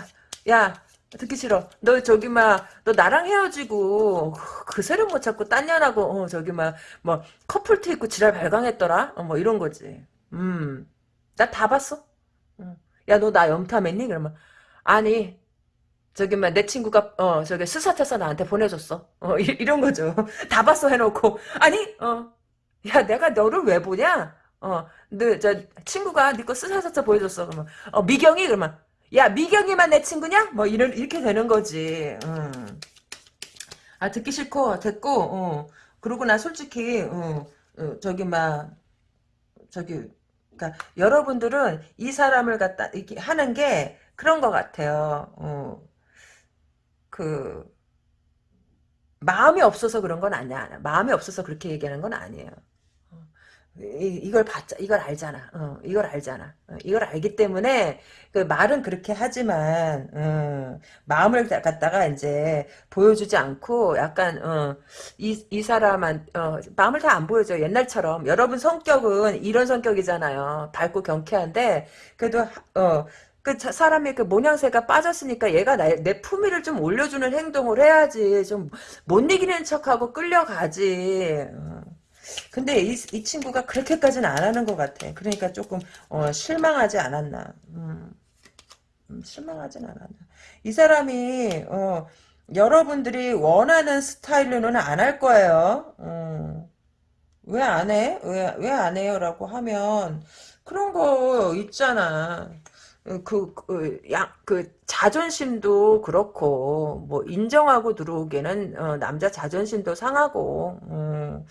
야 듣기 싫어. 너 저기 막 너 나랑 헤어지고 그새를 못 찾고 딴 년하고 어, 저기 막 뭐 커플티 입고 지랄 발광했더라? 어, 뭐 이런 거지. 음 나 다 봤어. 야 너 나 염탐했니? 그러면 아니 저기 막내 친구가 어 저기 스사태서 나한테 보내줬어. 어 이, 런 거죠. 다 봤어 해놓고 아니 어 야 내가 너를 왜 보냐? 어너저 친구가 네거 스사태서 보여줬어. 그러면 어 미경이 그러면 야 미경이만 내 친구냐? 뭐 이런 이렇게 되는 거지. 음. 아 듣기 싫고 됐고 어 그러고 나 솔직히 어, 어 저기 막 저기 그러니까 여러분들은 이 사람을 갖다 이렇게 하는 게 그런 것 같아요. 어. 그 마음이 없어서 그런 건 아니야. 마음이 없어서 그렇게 얘기하는 건 아니에요. 어. 이, 걸 봤자, 이걸 알잖아. 어, 이걸 알잖아. 어, 이걸 알기 때문에, 그 말은 그렇게 하지만, 어, 마음을 갖다가 이제 보여주지 않고, 약간, 어, 이, 이 사람한, 어, 마음을 다 안 보여줘. 옛날처럼. 여러분 성격은 이런 성격이잖아요. 밝고 경쾌한데, 그래도, 어, 그 사람의 그 모양새가 빠졌으니까 얘가 나, 내 품위를 좀 올려주는 행동을 해야지 좀 못 이기는 척하고 끌려가지 어. 근데 이, 이 친구가 그렇게까지는 안 하는 것 같아 그러니까 조금 어, 실망하지 않았나 음, 음, 실망하진 않았나 이 사람이 어, 여러분들이 원하는 스타일로는 안 할 거예요 어. 왜안 해? 왜, 왜 안 해요? 라고 하면 그런 거 있잖아 그, 그, 야, 그, 자존심도 그렇고, 뭐, 인정하고 들어오기에는, 어, 남자 자존심도 상하고, 음,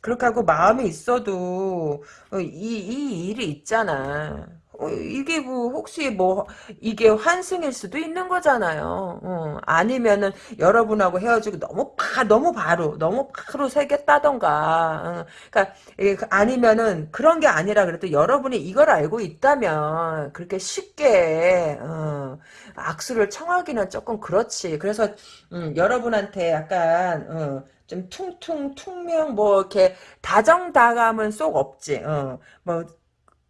그렇게 하고 마음이 있어도, 어, 이, 이 일이 있잖아. 어, 이게 뭐 혹시 뭐 이게 환승일 수도 있는 거잖아요. 어, 아니면은 여러분하고 헤어지고 너무 바 너무 바로 너무 바로 새겼다던가. 어, 그러니까 그 아니면은 그런 게 아니라 그래도 여러분이 이걸 알고 있다면 그렇게 쉽게 어, 악수를 청하기는 조금 그렇지. 그래서 음, 여러분한테 약간 어, 좀 퉁퉁 퉁명 뭐 이렇게 다정다감은 쏙 없지. 어, 뭐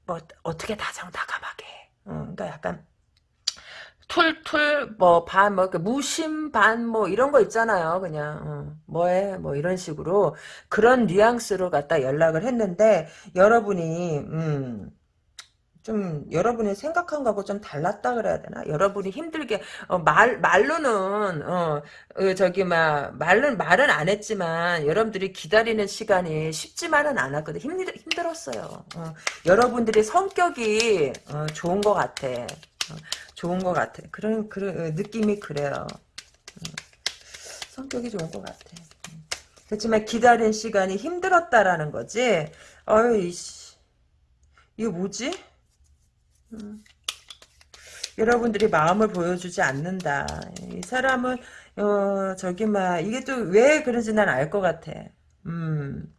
뭐 어떻게 다정다감하게. 어, 그러니까 약간 툴툴 뭐반뭐 무심 반뭐 이런 거 있잖아요. 그냥 어, 뭐해 뭐 이런 식으로 그런 뉘앙스로 갖다 연락을 했는데 여러분이 음, 좀 여러분이 생각한 거하고 좀 달랐다 그래야 되나? 여러분이 힘들게 어, 말 말로는 어, 어, 저기 막 말은 말은 안 했지만 여러분들이 기다리는 시간이 쉽지만은 않았거든. 힘들 힘들었어요. 어, 여러분들이 성격이 어, 좋은 것 같아. 어, 좋은 것 같아. 그런 그런 느낌이 그래요. 성격이 좋은 것 같아. 그렇지만 기다린 시간이 힘들었다라는 거지. 어이 이거 뭐지? 여러분들이 마음을 보여주지 않는다. 이 사람은 어 저기 막 이게 또 왜 그런지 난 알 것 같아. 음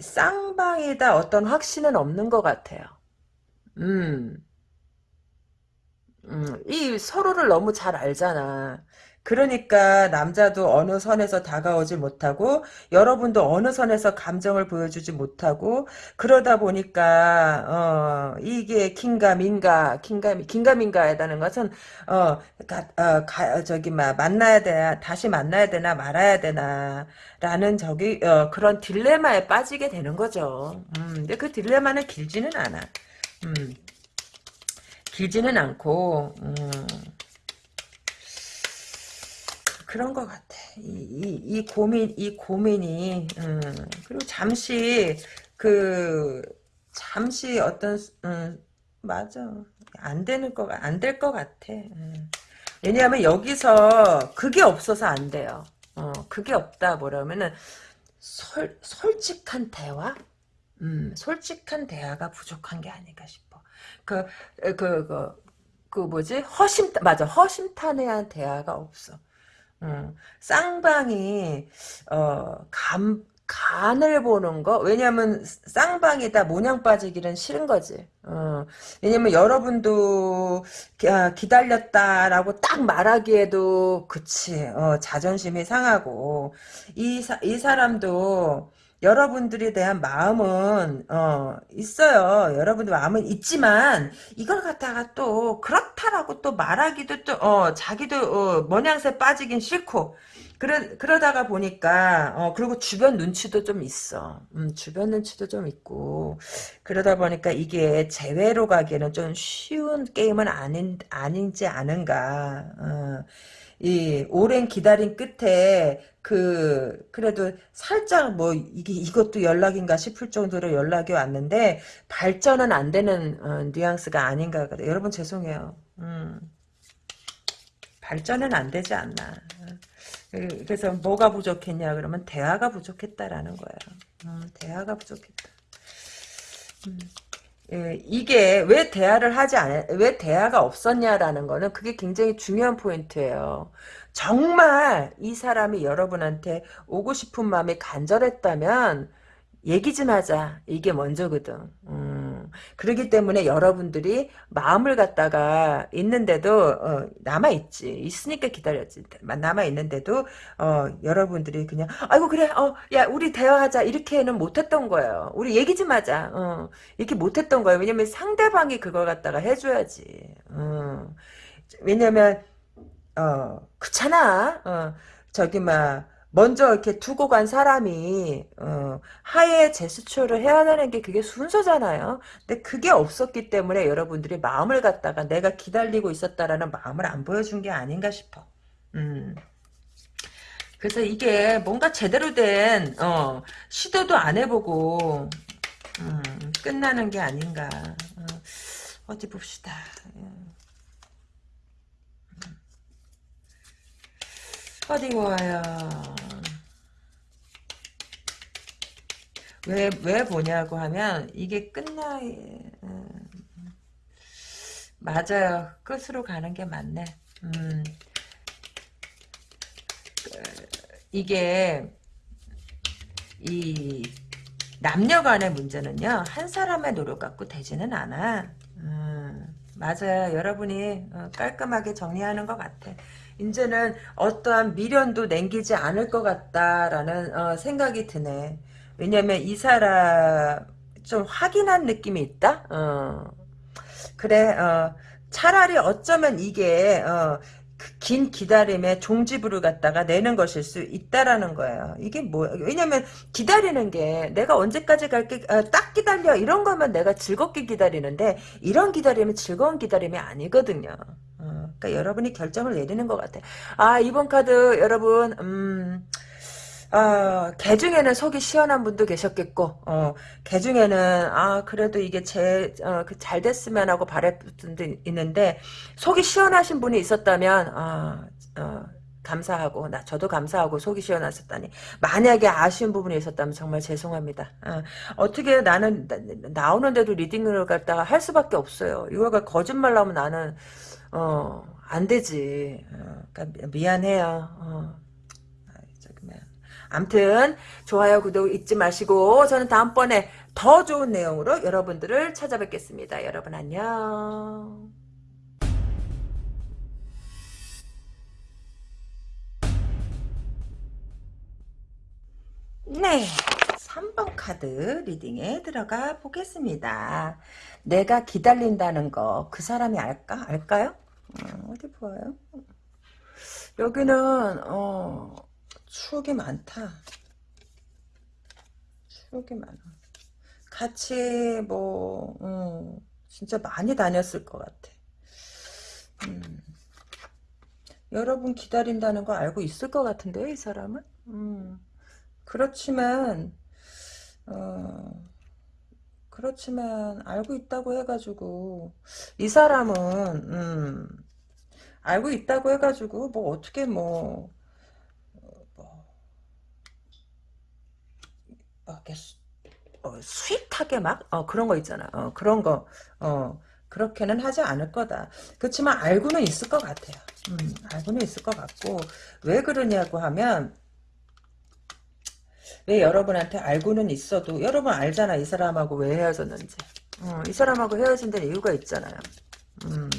쌍방이다 어떤 확신은 없는 것 같아요. 음. 음, 이 서로를 너무 잘 알잖아. 그러니까 남자도 어느 선에서 다가오지 못하고 여러분도 어느 선에서 감정을 보여주지 못하고 그러다 보니까 어 이게 긴가민가 긴가 긴가민가하다는 것은 어, 가, 어 가, 저기 막 만나야 되나 다시 만나야 되나 말아야 되나라는 저기 어, 그런 딜레마에 빠지게 되는 거죠. 음, 근데 그 딜레마는 길지는 않아. 음. 길지는 않고 음, 그런 것 같아. 이, 이, 이 고민 이 고민이 음, 그리고 잠시 그 잠시 어떤 음, 맞아 안 되는 거 안 될 것 같아. 음. 왜냐하면 여기서 그게 없어서 안 돼요. 어, 그게 없다 뭐라면은 솔, 솔직한 대화? 음, 솔직한 대화가 부족한 게 아닐까 싶어. 그, 그, 그, 그 뭐지? 허심, 맞아. 허심탄회한 대화가 없어. 음, 쌍방이, 어, 감, 간을 보는 거? 왜냐면, 쌍방이다 모냥 빠지기는 싫은 거지. 어, 왜냐면 여러분도, 아, 기다렸다라고 딱 말하기에도, 그치, 어, 자존심이 상하고, 이, 사, 이 사람도, 여러분들에 대한 마음은 어 있어요. 여러분들 마음은 있지만 이걸 갖다가 또 그렇다라고 또 말하기도 또 어 자기도 어, 모양새 빠지긴 싫고 그러 그러다가 보니까 어 그리고 주변 눈치도 좀 있어. 음 주변 눈치도 좀 있고 그러다 보니까 이게 재회로 가기에는 좀 쉬운 게임은 아닌 아닌지 않은가. 어. 이 오랜 기다림 끝에 그 그래도 살짝 뭐 이게 이것도 연락인가 싶을 정도로 연락이 왔는데 발전은 안 되는 어, 뉘앙스가 아닌가 그래. 여러분 죄송해요. 음. 발전은 안 되지 않나. 그, 그래서 뭐가 부족했냐 그러면 대화가 부족했다라는 거예요. 음, 대화가 부족했다. 음. 예, 이게 왜 대화를 하지 않, 왜 대화가 없었냐라는 거는 그게 굉장히 중요한 포인트예요. 정말 이 사람이 여러분한테 오고 싶은 마음이 간절했다면 얘기 좀 하자. 이게 먼저거든. 음, 그러기 때문에 여러분들이 마음을 갖다가 있는데도 어, 남아 있지. 있으니까 기다렸지. 남아 있는데도 어, 여러분들이 그냥 아이고 그래 어, 야 우리 대화하자 이렇게는 못했던 거예요. 우리 얘기 좀 하자. 어, 이렇게 못했던 거예요. 왜냐면 상대방이 그걸 갖다가 해줘야지. 어, 왜냐면 어, 그렇잖아. 어, 저기 막 먼저 이렇게 두고 간 사람이 어, 하에 제스처를 해야 되는 게 그게 순서잖아요. 근데 그게 없었기 때문에 여러분들이 마음을 갖다가 내가 기다리고 있었다라는 마음을 안 보여준 게 아닌가 싶어. 음. 그래서 이게 뭔가 제대로 된 어, 시도도 안 해보고 음, 끝나는 게 아닌가. 어, 디 봅시다. 어디 보아요. 왜, 왜 보냐고 하면, 이게 끝나, 음, 맞아요. 끝으로 가는 게 맞네. 음, 그, 이게, 이, 남녀 간의 문제는요, 한 사람의 노력 갖고 되지는 않아. 음, 맞아요. 여러분이 어, 깔끔하게 정리하는 것 같아. 이제는 어떠한 미련도 남기지 않을 것 같다라는 어, 생각이 드네. 왜냐면 이 사람 좀 확인한 느낌이 있다. 어. 그래. 어. 차라리 어쩌면 이게 어, 그긴 기다림에 종지부를 갖다가 내는 것일 수 있다라는 거예요. 이게 뭐 왜냐면 기다리는 게 내가 언제까지 갈게 어, 딱 기다려 이런 거면 내가 즐겁게 기다리는데 이런 기다림은 즐거운 기다림이 아니거든요. 어, 그러니까 여러분이 결정을 내리는 것 같아. 아 이번 카드 여러분 음. 어, 개 중에는 속이 시원한 분도 계셨겠고, 어, 개 중에는, 아, 그래도 이게 제, 어, 그 잘 됐으면 하고 바랬던 분도 있는데, 속이 시원하신 분이 있었다면, 아, 어, 감사하고 나 저도 감사하고 속이 시원하셨다니 만약에 아쉬운 부분이 있었다면 정말 죄송합니다. 어, 떻게 나는 나, 오는데도 리딩을 갖다가 할 수밖에 없어요. 이거가 거짓말 나오면 나는 어, 안 되지. 어, 그러니까 미안해요. 어. 암튼 좋아요 구독 잊지 마시고 저는 다음번에 더 좋은 내용으로 여러분들을 찾아뵙겠습니다. 여러분 안녕. 네. 3번 카드 리딩에 들어가 보겠습니다. 내가 기다린다는 거 그 사람이 알까? 알까요? 어, 어디 보아요? 여기는 어, 추억이 많다. 추억이 많아. 같이 뭐 음, 진짜 많이 다녔을 것 같아. 음. 여러분 기다린다는 거 알고 있을 것 같은데요, 이 사람은? 음. 그렇지만 어, 그렇지만 알고 있다고 해가지고 이 사람은 음, 알고 있다고 해가지고 뭐 어떻게 뭐, 뭐, 뭐 이렇게 수, 어, 스윗하게 막 어, 그런 거 있잖아. 어, 그런 거 어, 그렇게는 하지 않을 거다. 그렇지만 알고는 있을 것 같아요. 음, 알고는 있을 것 같고 왜 그러냐고 하면 왜 여러분한테 알고는 있어도 여러분 알잖아 이 사람하고 왜 헤어졌는지. 어, 이 사람하고 헤어진 데는 이유가 있잖아요. 음.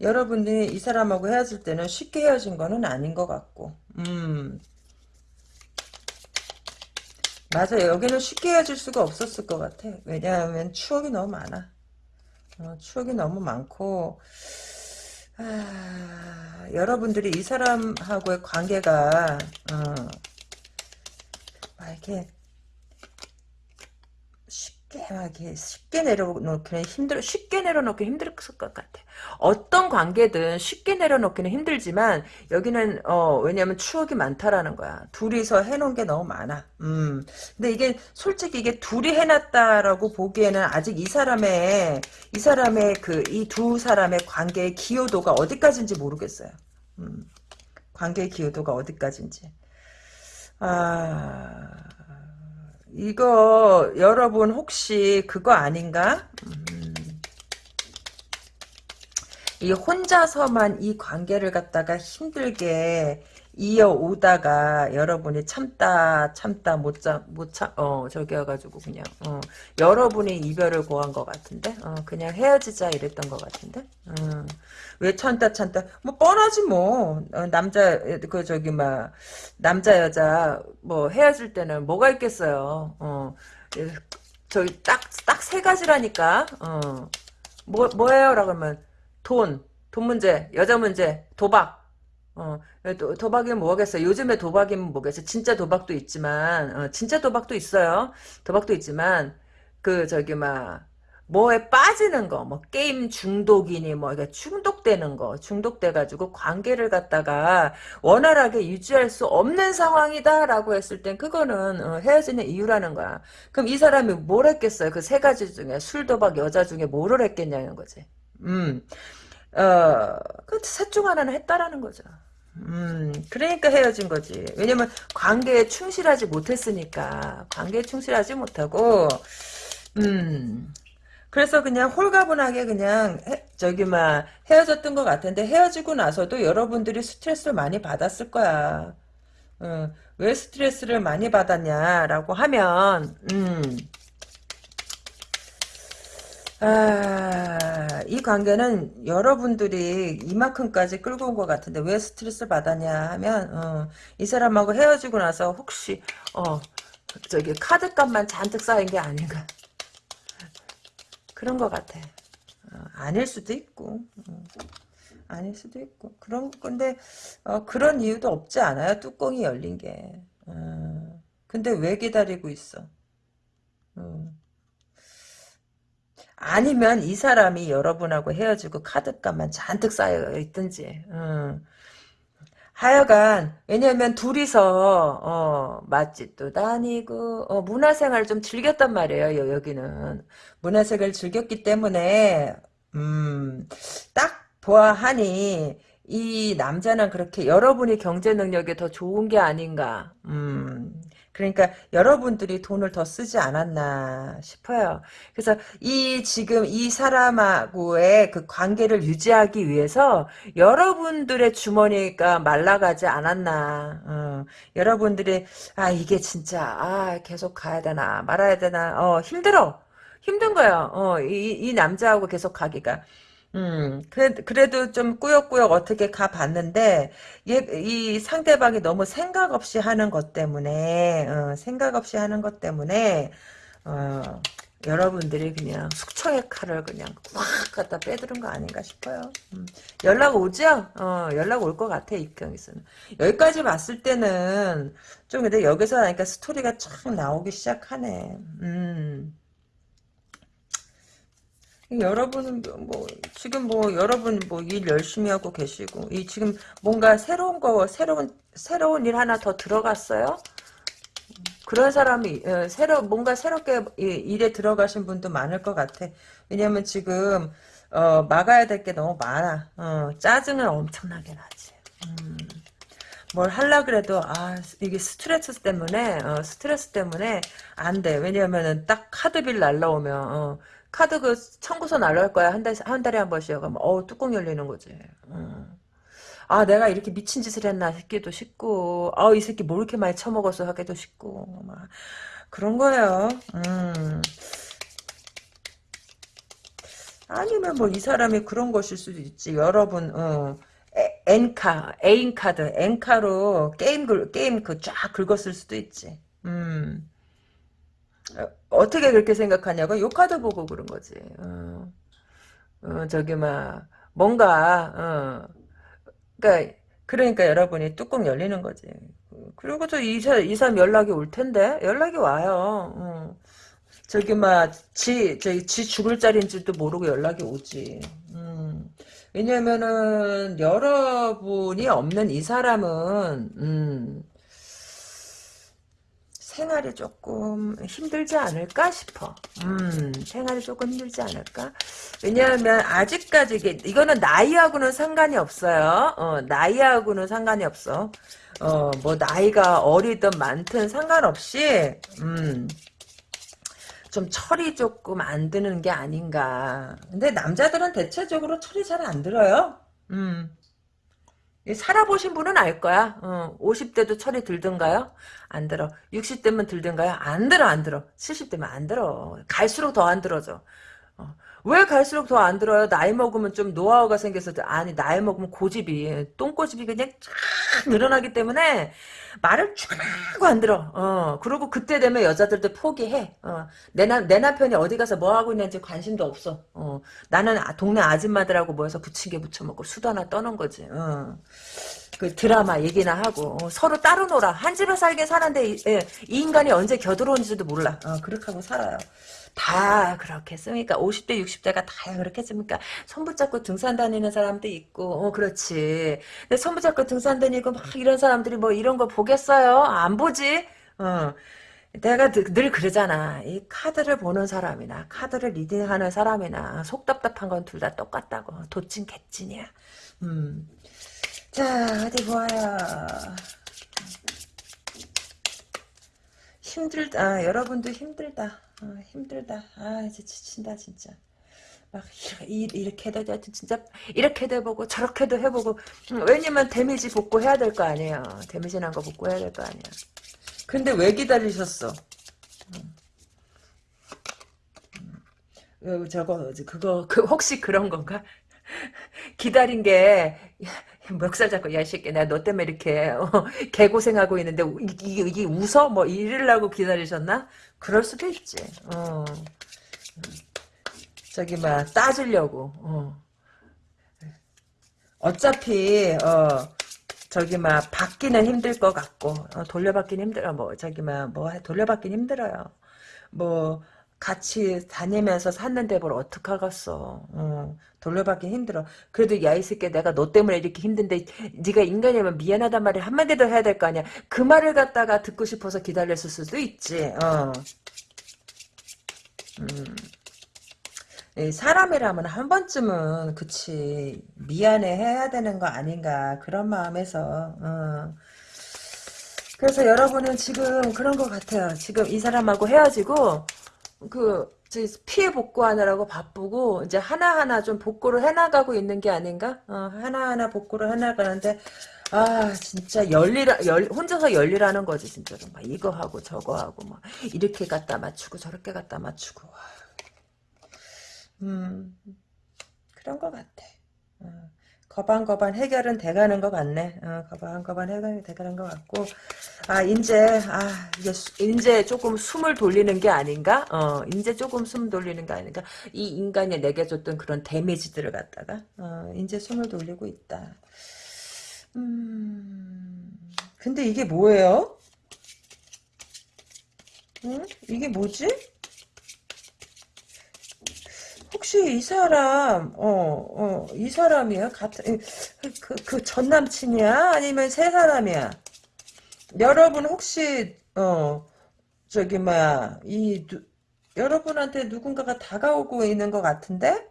여러분이 이 사람하고 헤어질 때는 쉽게 헤어진 거는 아닌 것 같고. 음. 맞아요. 여기는 쉽게 헤어질 수가 없었을 것 같아. 왜냐하면 추억이 너무 많아. 어, 추억이 너무 많고 아, 여러분들이 이 사람하고의 관계가 어, 막 이렇게 이렇게 쉽게 내려놓기는 힘들어 쉽게 내려놓기 힘들 것 같아. 어떤 관계든 쉽게 내려놓기는 힘들지만 여기는 어 왜냐면 추억이 많다라는 거야. 둘이서 해놓은 게 너무 많아. 음. 근데 이게 솔직히 이게 둘이 해놨다라고 보기에는 아직 이 사람의 이 사람의 그 이 두 사람의 관계의 기여도가 어디까지인지 모르겠어요. 음. 관계의 기여도가 어디까지인지. 아. 이거 여러분 혹시 그거 아닌가? 음. 이 혼자서만 이 관계를 갖다가 힘들게 이어오다가 여러분이 참다 참다 못참못참어 저기 해가지고 그냥 어 여러분이 이별을 고한 것 같은데? 어 그냥 헤어지자 이랬던 것 같은데? 어, 왜 참다 참다? 뭐 뻔하지 뭐. 어, 남자 그 저기 막 남자 여자 뭐 헤어질 때는 뭐가 있겠어요? 어. 저기 딱 딱 세 가지라니까. 어뭐 뭐예요 라고 하면 돈 돈 문제 여자 문제 도박. 어, 도, 도박이면 뭐겠어. 요즘에 도박이면 뭐겠어. 진짜 도박도 있지만, 어, 진짜 도박도 있어요. 도박도 있지만, 그, 저기, 막, 뭐에 빠지는 거, 뭐, 게임 중독이니, 뭐, 이게 중독되는 거, 중독돼가지고 관계를 갖다가 원활하게 유지할 수 없는 상황이다라고 했을 땐 그거는 어, 헤어지는 이유라는 거야. 그럼 이 사람이 뭘 했겠어요? 그 세 가지 중에, 술, 도박, 여자 중에 뭐를 했겠냐는 거지. 음. 어, 그 셋 중 하나는 했다라는 거죠. 음, 그러니까 헤어진 거지. 왜냐면 관계에 충실하지 못했으니까. 관계에 충실하지 못하고, 음, 그래서 그냥 홀가분하게 그냥 해, 저기 막 헤어졌던 것 같은데 헤어지고 나서도 여러분들이 스트레스를 많이 받았을 거야. 어, 왜 스트레스를 많이 받았냐라고 하면, 음, 아, 이 관계는 여러분들이 이만큼까지 끌고 온 것 같은데 왜 스트레스 받았냐 하면 어, 이 사람하고 헤어지고 나서 혹시 어, 저기 카드값만 잔뜩 쌓인 게 아닌가. 그런 것 같아. 어, 아닐 수도 있고 어, 아닐 수도 있고. 그런 건데 어, 그런 이유도 없지 않아요 뚜껑이 열린 게. 어, 근데 왜 기다리고 있어? 어. 아니면 이 사람이 여러분하고 헤어지고 카드값만 잔뜩 쌓여 있든지. 음. 하여간 왜냐면 둘이서 어, 맛집도 다니고 어, 문화생활을 좀 즐겼단 말이에요. 여기는 문화생활을 즐겼기 때문에 음, 딱 보아하니 이 남자는 그렇게 여러분이 경제 능력이 더 좋은 게 아닌가. 음, 그러니까 여러분들이 돈을 더 쓰지 않았나 싶어요. 그래서 이 지금 이 사람하고의 그 관계를 유지하기 위해서 여러분들의 주머니가 말라가지 않았나. 어, 여러분들이 아 이게 진짜 아 계속 가야 되나 말아야 되나 어 힘들어. 힘든 거야. 어, 이, 이 남자하고 계속 가기가. 음, 그래, 그래도 좀 꾸역꾸역 어떻게 가봤는데, 얘, 이 상대방이 너무 생각 없이 하는 것 때문에, 어, 생각 없이 하는 것 때문에, 어, 여러분들이 그냥 숙청의 칼을 그냥 확 갖다 빼두른 거 아닌가 싶어요. 음, 연락 오죠? 어, 연락 올 것 같아, 입경에서는. 여기까지 봤을 때는, 좀 근데 여기서 하니까 스토리가 쫙 나오기 시작하네. 음. 여러분은 뭐 지금 뭐 여러분 뭐 일 열심히 하고 계시고 이 지금 뭔가 새로운 거 새로운 새로운 일 하나 더 들어갔어요. 그런 사람이 어, 새로 뭔가 새롭게 일에 들어가신 분도 많을 것 같아. 왜냐면 지금 어, 막아야 될 게 너무 많아. 어, 짜증은 엄청나게 나지. 음, 뭘 할라 그래도 아 이게 스트레스 때문에 어, 스트레스 때문에 안 돼. 왜냐면은 딱 카드빌 날라오면 어, 카드 그 청구서 날라올 거야. 한, 달, 한 달에 한 번씩. 그럼 어 뚜껑 열리는 거지. 음. 아 내가 이렇게 미친 짓을 했나 싶기도 싶고 아이 새끼 뭘 이렇게 많이 처먹었어 하기도 싶고 막 그런 거예요. 음. 아니면 뭐 이 사람이 그런 것일 수도 있지. 여러분 어. N카, N카드, N카로 게임 글, 게임 그 쫙 긁었을 수도 있지. 음. 어떻게 그렇게 생각하냐고 요 카드 보고 그런 거지. 어, 어 저기 막 뭔가 어, 그러니까 그러니까 여러분이 뚜껑 열리는 거지. 그리고도 이, 이 사람 연락이 올 텐데 연락이 와요. 어. 저기 막지 저기 지 죽을 자리인 줄도 모르고 연락이 오지. 음. 왜냐면은 여러분이 없는 이 사람은 음. 생활이 조금 힘들지 않을까 싶어. 음, 생활이 조금 힘들지 않을까? 왜냐하면 아직까지 이게 이거는 나이하고는 상관이 없어요. 어, 나이하고는 상관이 없어. 어, 뭐 나이가 어리든 많든 상관없이 음. 좀 철이 조금 안 드는 게 아닌가. 근데 남자들은 대체적으로 철이 잘 안 들어요. 음. 살아보신 분은 알 거야. 어, 50대도 철이 들던가요? 안 들어. 60대면 들던가요? 안 들어, 안 들어. 70대면 안 들어. 갈수록 더 안 들어져. 어, 왜 갈수록 더 안 들어요? 나이 먹으면 좀 노하우가 생겨서 아니 나이 먹으면 고집이 똥고집이 그냥 쫙 늘어나기 때문에 말을 쭉 하고 안 들어. 어 그리고 그때 되면 여자들도 포기해. 어내 내 남편이 어디 가서 뭐 하고 있는지 관심도 없어. 어 나는 아, 동네 아줌마들하고 모여서 부침개 부쳐 먹고 수도 하나 떠는 거지. 어. 그 드라마 얘기나 하고 어, 서로 따로 놀아 한 집에 살긴 사는데 이, 예, 이 인간이 언제 겨들어온지도 몰라 어, 그렇게 하고 살아요 다 그렇겠습니까? 50대, 60대가 다 그렇겠습니까? 손 붙잡고 등산 다니는 사람도 있고, 어, 그렇지. 근데 손 붙잡고 등산 다니고 막 이런 사람들이 뭐 이런 거 보겠어요? 안 보지? 어. 내가 늘 그러잖아. 이 카드를 보는 사람이나 카드를 reading하는 사람이나 속 답답한 건 둘 다 똑같다고. 도찐 개찐이야. 음. 자 어디 보아요. 힘들다. 여러분도 힘들다. 아, 힘들다. 아, 이제 지친다, 진짜. 막, 이렇게 해도, 진짜, 이렇게도 해보고, 저렇게도 해보고, 음, 왜냐면 데미지 복구 해야 될 거 아니에요. 데미지 난 거 복구 해야 될 거 아니야. 근데 왜 기다리셨어? 음. 음. 저거, 그거, 그, 혹시 그런 건가? 기다린 게, 멱살 잡고 야 새끼 내가 너 때문에 이렇게 어, 개고생하고 있는데 이게, 이게 웃어? 뭐 이러려고 기다리셨나? 그럴 수도 있지. 어. 저기 막 따주려고. 어. 어차피 어 저기 막 받기는 힘들 것 같고 어, 돌려받기는 힘들어. 뭐 저기 막뭐 돌려받기는 힘들어요. 뭐 같이 다니면서 샀는데 뭘 어떡하겠어. 어, 돌려받기 힘들어. 그래도 야 이 새끼 내가 너 때문에 이렇게 힘든데 네가 인간이면 미안하단 말을 한마디 더 해야 될 거 아니야. 그 말을 갖다가 듣고 싶어서 기다렸을 수도 있지. 어. 음. 이 사람이라면 한 번쯤은 그치 미안해 해야 되는 거 아닌가 그런 마음에서 어. 그래서 여러분은 지금 그런 것 같아요. 지금 이 사람하고 헤어지고 그 피해 복구하느라고 바쁘고 이제 하나하나 좀 복구를 해나가고 있는 게 아닌가? 어, 하나하나 복구를 해나가는데 아 진짜 열리라 열 혼자서 열리라는 거지 진짜로 막 이거 하고 저거 하고 막 이렇게 갖다 맞추고 저렇게 갖다 맞추고 음 그런 것 같아. 어. 거반거반 해결은 돼가는 것 같네. 어, 거반거반 해결이 돼가는 것 같고, 아, 이제, 아, 이제, 이제 조금 숨을 돌리는 게 아닌가? 어, 이제 조금 숨 돌리는 게 아닌가? 이 인간이 내게 줬던 그런 데미지들을 갖다가, 어, 이제 숨을 돌리고 있다. 음, 근데 이게 뭐예요? 응? 이게 뭐지? 혹시 이 사람, 어, 어, 이 사람이야? 같은, 그, 그 전 남친이야? 아니면 새 사람이야? 여러분 혹시, 어, 저기, 뭐야, 이, 누, 여러분한테 누군가가 다가오고 있는 것 같은데?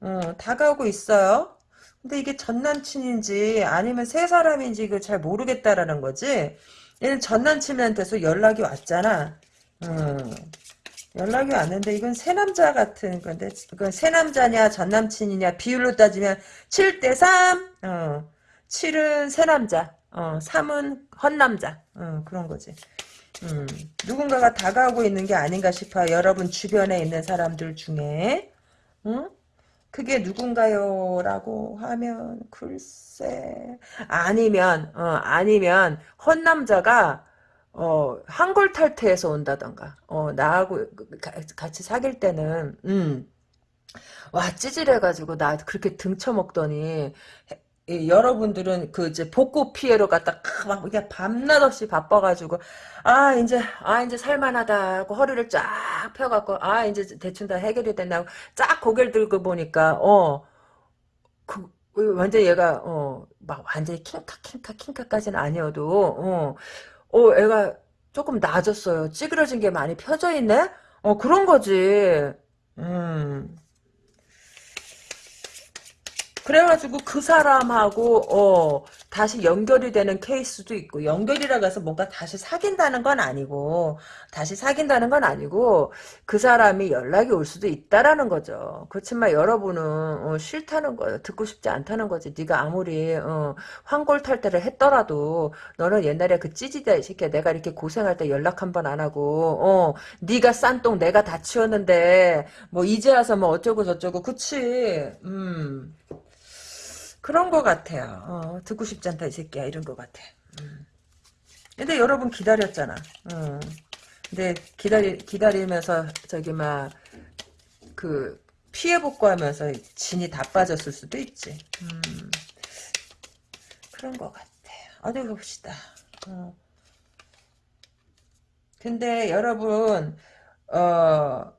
어, 다가오고 있어요? 근데 이게 전 남친인지 아니면 새 사람인지 이걸 잘 모르겠다라는 거지? 얘는 전 남친한테서 연락이 왔잖아. 음. 연락이 왔는데 이건 새 남자 같은 건데 이건 새 남자냐 전 남친이냐 비율로 따지면 7대 3 어, 7은 새 남자. 어, 3은 헌 남자. 어, 그런 거지. 음, 누군가가 다가오고 있는 게 아닌가 싶어요 여러분 주변에 있는 사람들 중에. 응? 그게 누군가요? 라고 하면 글쎄. 아니면 어, 아니면 헌 남자가 어, 한골 탈퇴해서 온다던가, 어, 나하고 가, 같이 사귈 때는, 음, 와, 찌질해가지고, 나 그렇게 등쳐먹더니, 이, 여러분들은 그 이제 복구 피해로 갖다 막 그냥 밤낮 없이 바빠가지고 아 이제 아 이제 살만하다 고 허리를 쫙 펴갖고 아 이제 대충 다 해결이 된다고 쫙 고개를 들고 보니까 어. 그 완전 얘가 어 막 완전히 킹카 킹카 킹카까지는 아니어도 어 어, 애가 조금 나아졌어요. 찌그러진 게 많이 펴져 있네? 어, 그런 거지. 음. 그래가지고 그 사람하고 어 다시 연결이 되는 케이스도 있고 연결이라고 해서 뭔가 다시 사귄다는 건 아니고 다시 사귄다는 건 아니고 그 사람이 연락이 올 수도 있다라는 거죠. 그렇지만 여러분은 어, 싫다는 거예요. 듣고 싶지 않다는 거지. 네가 아무리 어, 황골탈때를 했더라도 너는 옛날에 그 찌지다 이 새끼야. 내가 이렇게 고생할 때 연락 한 번 안 하고 어 네가 싼똥 내가 다 치웠는데 뭐 이제 와서 뭐 어쩌고 저쩌고 그치 음 그런 것 같아요. 어, 듣고 싶지 않다 이 새끼야 이런 것 같아. 음. 근데 여러분 기다렸잖아. 어. 근데 기다리 기다리면서 저기 막 그 피해 복구하면서 진이 다 빠졌을 수도 있지. 음. 그런 것 같아. 어디 봅시다. 어. 근데 여러분 어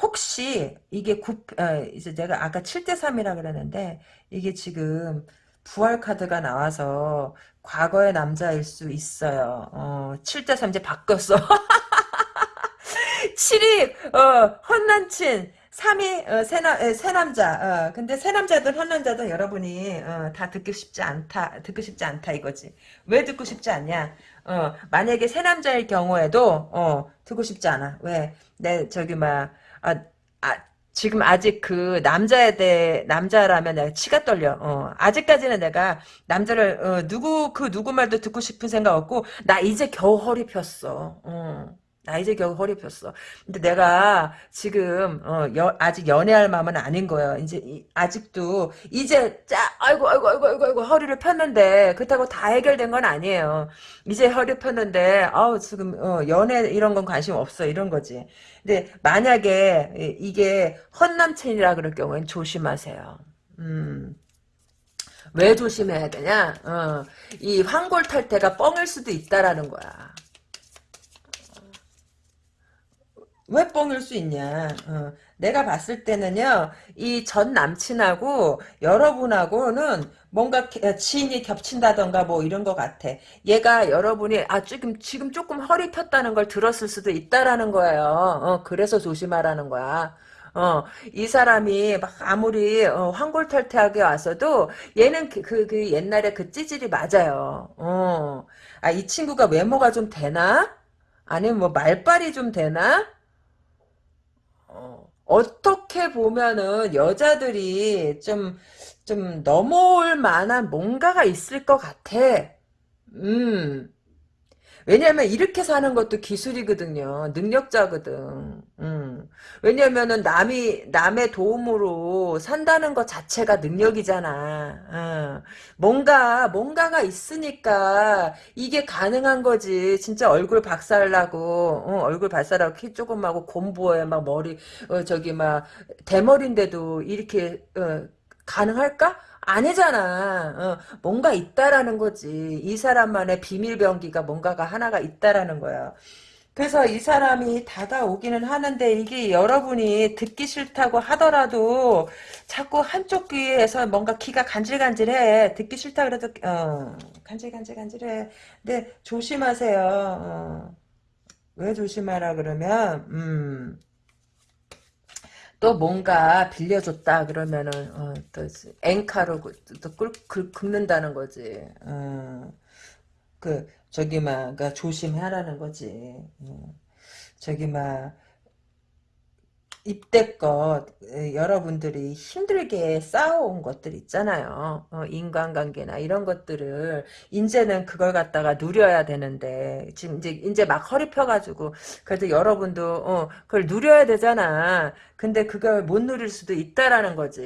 혹시 이게 9, 아, 이제 내가 아까 7대 3이라 그랬는데 이게 지금 부활 카드가 나와서 과거의 남자일 수 있어요. 어, 7대 3 이제 바뀌었어. 7이 어, 헌남친 3위 어, 새나, 새남자. 어, 근데 새남자든 헌남자든 여러분이 어, 다 듣고 싶지 않다 듣고 싶지 않다 이거지. 왜 듣고 싶지 않냐? 어, 만약에 새남자일 경우에도 어, 듣고 싶지 않아. 왜? 내 저기 막 아, 아, 지금 아직 그 남자에 대해 남자라면 내가 치가 떨려. 어, 아직까지는 내가 남자를 어, 누구 그 누구 말도 듣고 싶은 생각 없고 나 이제 겨우 허리 폈어. 어. 나 이제 겨우 허리 폈어. 근데 내가 지금 어, 여, 아직 연애할 마음은 아닌 거예요. 이제 이, 아직도 이제 짜 아이고 아이고 아이고 아이고 아이고 허리를 폈는데 그렇다고 다 해결된 건 아니에요. 이제 허리 폈는데 아우 지금 어, 연애 이런 건 관심 없어 이런 거지. 근데 만약에 이게 헌남친이라 그럴 경우엔 조심하세요. 음. 왜 조심해야 되냐? 어, 이 황골 탈 때가 뻥일 수도 있다라는 거야. 왜 뻥일 수 있냐. 어, 내가 봤을 때는요. 이 전 남친하고 여러분하고는 뭔가 어, 지인이 겹친다던가 뭐 이런 것 같아. 얘가 여러분이 아 지금 지금 조금 허리 폈다는 걸 들었을 수도 있다라는 거예요. 어, 그래서 조심하라는 거야. 어, 이 사람이 막 아무리 어, 황골탈퇴하게 와서도 얘는 그, 그, 그 옛날에 그 찌질이 맞아요. 어. 아, 이 친구가 외모가 좀 되나? 아니면 뭐 말빨이 좀 되나? 어, 어떻게 보면은 여자들이 좀, 좀 넘어올 만한 뭔가가 있을 것 같아. 음. 왜냐면 이렇게 사는 것도 기술이거든요. 능력자거든. 음. 왜냐면은 남이 남의 도움으로 산다는 것 자체가 능력이잖아. 어. 뭔가 뭔가가 있으니까 이게 가능한 거지. 진짜 얼굴 박살나고 어, 얼굴 박살나고 키 조금하고 곰보에 막 머리 어, 저기 막 대머리인데도 이렇게 어, 가능할까? 아니잖아. 어, 뭔가 있다라는 거지. 이 사람만의 비밀병기가 뭔가가 하나가 있다라는 거야. 그래서 이 사람이 다가오기는 하는데 이게 여러분이 듣기 싫다고 하더라도 자꾸 한쪽 귀에서 뭔가 귀가 간질간질해. 듣기 싫다 그래도 어, 간질간질간질해. 근데 조심하세요. 어. 왜 조심하라 그러면 음. 또 뭔가 빌려줬다 그러면은 어, 또 엔카로 그, 또 끌, 긁, 긁는다는 거지. 어, 그 저기 막 그러니까 조심하라는 거지. 어, 저기 막 입대껏 여러분들이 힘들게 쌓아온 것들 있잖아요. 어, 인간관계나 이런 것들을 이제는 그걸 갖다가 누려야 되는데 지금 이제 이제 막 허리 펴가지고 그래도 여러분도 어, 그걸 누려야 되잖아. 근데 그걸 못 누릴 수도 있다라는 거지.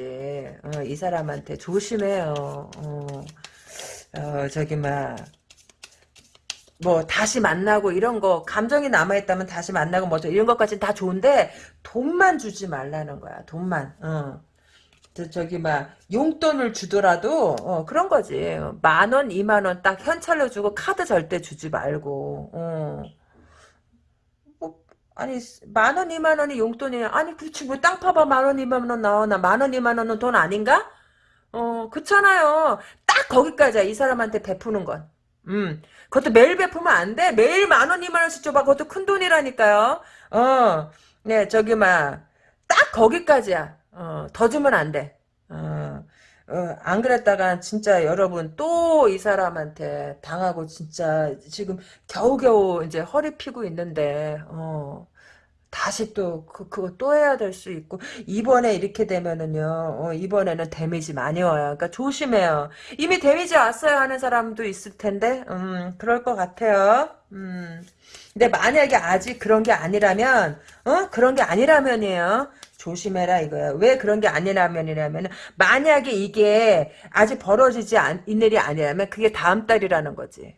어, 이 사람한테 조심해요. 어, 어, 저기 막. 뭐 다시 만나고 이런 거 감정이 남아있다면 다시 만나고 뭐 이런 것까지는 다 좋은데 돈만 주지 말라는 거야 돈만. 어. 저, 저기 막 용돈을 주더라도 어, 그런 거지. 만 원 이만 원 딱 현찰로 주고 카드 절대 주지 말고 어. 뭐, 아니 만 원 이만 원이 용돈이야 아니 그렇지 뭐 땅 파봐. 만 원 이만 원 나오나. 만 원 이만 원은 돈 아닌가? 어 그렇잖아요. 딱 거기까지야 이 사람한테 베푸는 건 음. 그것도 매일 베푸면 안 돼. 매일 만 원, 이만 원씩 줘봐. 그것도 큰 돈이라니까요. 어, 네, 저기, 막, 딱 거기까지야. 어, 더 주면 안 돼. 어, 어, 안 그랬다가 진짜 여러분 또 이 사람한테 당하고 진짜 지금 겨우겨우 이제 허리 피고 있는데, 어, 다시 또 그, 그거 또 해야 될 수 있고 이번에 이렇게 되면은요 어, 이번에는 데미지 많이 와요. 그러니까 조심해요. 이미 데미지 왔어요 하는 사람도 있을 텐데 음 그럴 것 같아요. 음. 근데 만약에 아직 그런 게 아니라면 어? 그런 게 아니라면이에요. 조심해라 이거야 왜 그런 게 아니라면이라면 만약에 이게 아직 벌어지지 않, 이 일이 아니라면 그게 다음 달이라는 거지.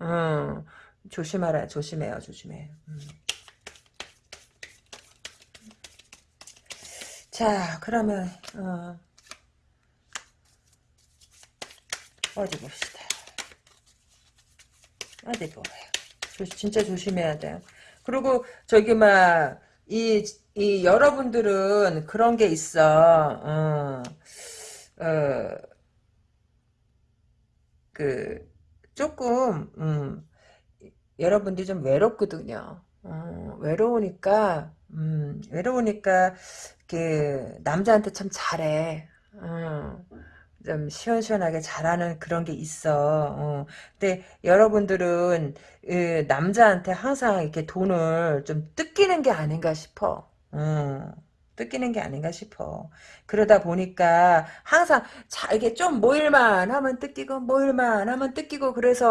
음. 조심하라. 조심해요. 조심해 음. 자, 그러면 어, 어디 봅시다. 어디 보래요. 진짜 조심해야 돼요. 그리고 저기 막이 이 여러분들은 그런 게 있어. 어, 어, 그 조금 음, 여러분들이 좀 외롭거든요. 어, 외로우니까 음, 외로우니까 그 남자한테 참 잘해. 어, 좀 시원시원하게 잘하는 그런 게 있어. 어. 근데 여러분들은 그 남자한테 항상 이렇게 돈을 좀 뜯기는 게 아닌가 싶어. 어. 뜯기는 게 아닌가 싶어. 그러다 보니까 항상 자 이게 좀 모일만 하면 뜯기고 모일만 하면 뜯기고 그래서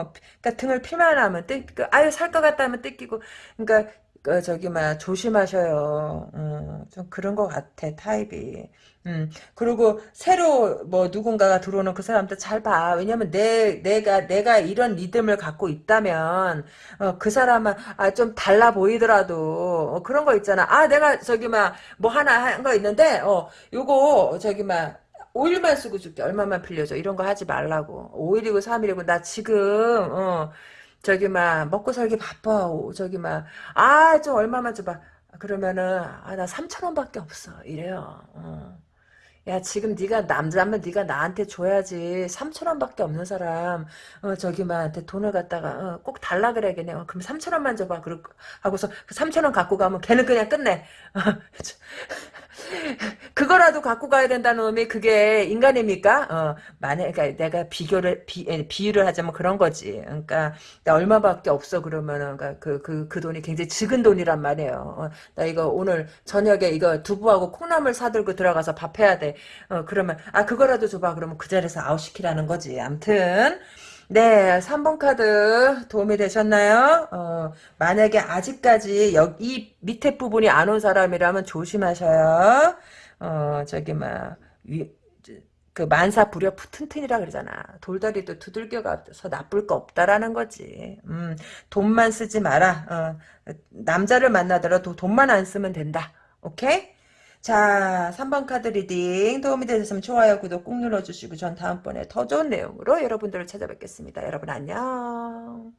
어, 그러니까 등을 피만 하면 뜯기고 아유 살 것 같다 하면 뜯기고 그러니까 그 저기 막 조심하셔요. 음, 좀 그런 것 같아 타입이. 음 그리고 새로 뭐 누군가가 들어오는 그 사람도 잘 봐. 왜냐면 내 내가 내가 이런 리듬을 갖고 있다면 어, 그 사람은 아, 좀 달라 보이더라도 어, 그런 거 있잖아. 아 내가 저기 막 뭐 하나 한 거 있는데 어 요거 저기 막 5일만 쓰고 줄게. 얼마만 빌려줘. 이런 거 하지 말라고. 5일이고 3일이고 나 지금 어 저기 막 먹고 살기 바빠 저기 막 아 좀 얼마만 줘봐. 그러면은 아 나 3천 원밖에 없어. 이래요. 어. 야 지금 네가 남자면 네가 나한테 줘야지. 3천 원밖에 없는 사람 어 저기 막한테 돈을 갖다가 어, 꼭 달라 그래야겠네. 어, 그럼 3천 원만 줘봐. 그러 하고서 그 3천 원 갖고 가면 걔는 그냥 끝내 그거라도 갖고 가야 된다는 놈이 그게 인간입니까? 어, 만약 그러니까 내가 비교를 비, 비유를 하자면 그런 거지. 그러니까 나 얼마밖에 없어 그러면은 그러니까 그 그 그 돈이 굉장히 적은 돈이란 말이에요. 어, 나 이거 오늘 저녁에 이거 두부하고 콩나물 사들고 들어가서 밥 해야 돼. 어, 그러면 아 그거라도 줘봐. 그러면 그 자리에서 아웃시키라는 거지. 암튼 네, 3번 카드 도움이 되셨나요? 어, 만약에 아직까지 여기 밑에 부분이 안 온 사람이라면 조심하셔요. 어, 저기 막 위, 그 만사 부려 튼튼이라 그러잖아. 돌다리도 두들겨가서 나쁠 거 없다라는 거지. 음, 돈만 쓰지 마라. 어, 남자를 만나더라도 돈만 안 쓰면 된다. 오케이? 자, 3번 카드 reading 도움이 되셨으면 좋아요, 구독 꾹 눌러주시고 전 다음번에 더 좋은 내용으로 여러분들을 찾아뵙겠습니다. 여러분 안녕.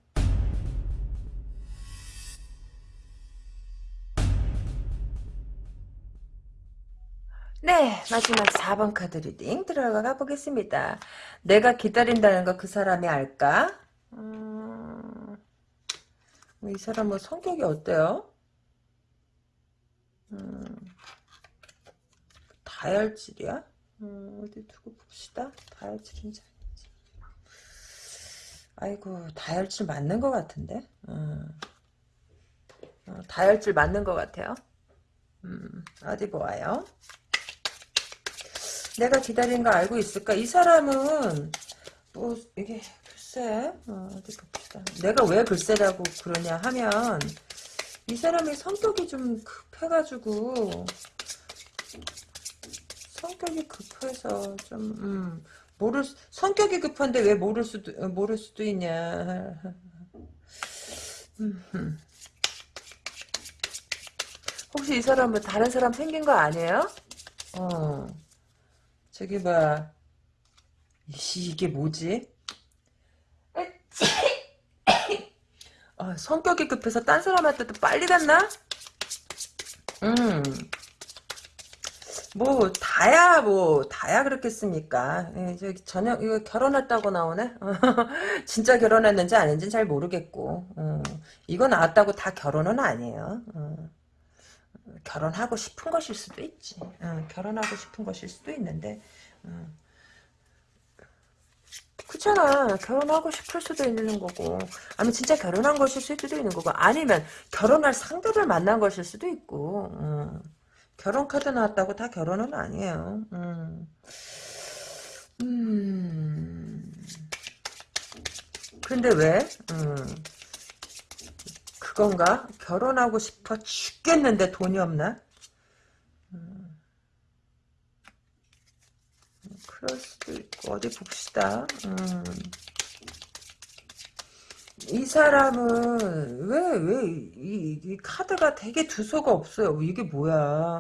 네, 마지막 4번 카드 reading 들어가 보겠습니다. 내가 기다린다는 거 그 사람이 알까? 음, 이 사람 뭐 성격이 어때요? 음, 다혈질이야? 음, 어디 두고 봅시다. 다혈질인지 아닌지. 아이고, 다혈질 맞는 것 같은데? 음. 어, 다혈질 맞는 것 같아요. 음, 어디 보아요? 내가 기다린 거 알고 있을까? 이 사람은 뭐 이게 글쎄 어, 디 봅시다. 내가 왜 글쎄라고 그러냐 하면 이 사람이 성격이 좀 급해가지고 성격이 급해서 좀 음, 모를 수, 성격이 급한데 왜 모를 수도 모를 수도 있냐. 음, 혹시 이 사람은 다른 사람 생긴 거 아니에요? 어. 저기 봐. 이게 뭐지? 아, 성격이 급해서 딴 사람한테도 빨리 갔나? 음. 뭐 다야 뭐 다야 그렇겠습니까? 예, 저녁 이거 결혼했다고 나오네. 진짜 결혼했는지 아닌지는 잘 모르겠고 어, 이거 나왔다고 다 결혼은 아니에요. 어. 결혼하고 싶은 것일 수도 있지. 어, 결혼하고 싶은 것일 수도 있는데, 어. 그렇잖아. 결혼하고 싶을 수도 있는 거고, 아니면 진짜 결혼한 것일 수도 있는 거고, 아니면 결혼할 상대를 만난 것일 수도 있고, 어. 결혼 카드 나왔다고 다 결혼은 아니에요. 음. 음. 근데 왜? 음. 그건가? 결혼하고 싶어 죽겠는데 돈이 없나? 음. 그럴 수도 있고 어디 봅시다. 음. 이 사람은 왜 왜 이 이 카드가 되게 두서가 없어요. 이게 뭐야?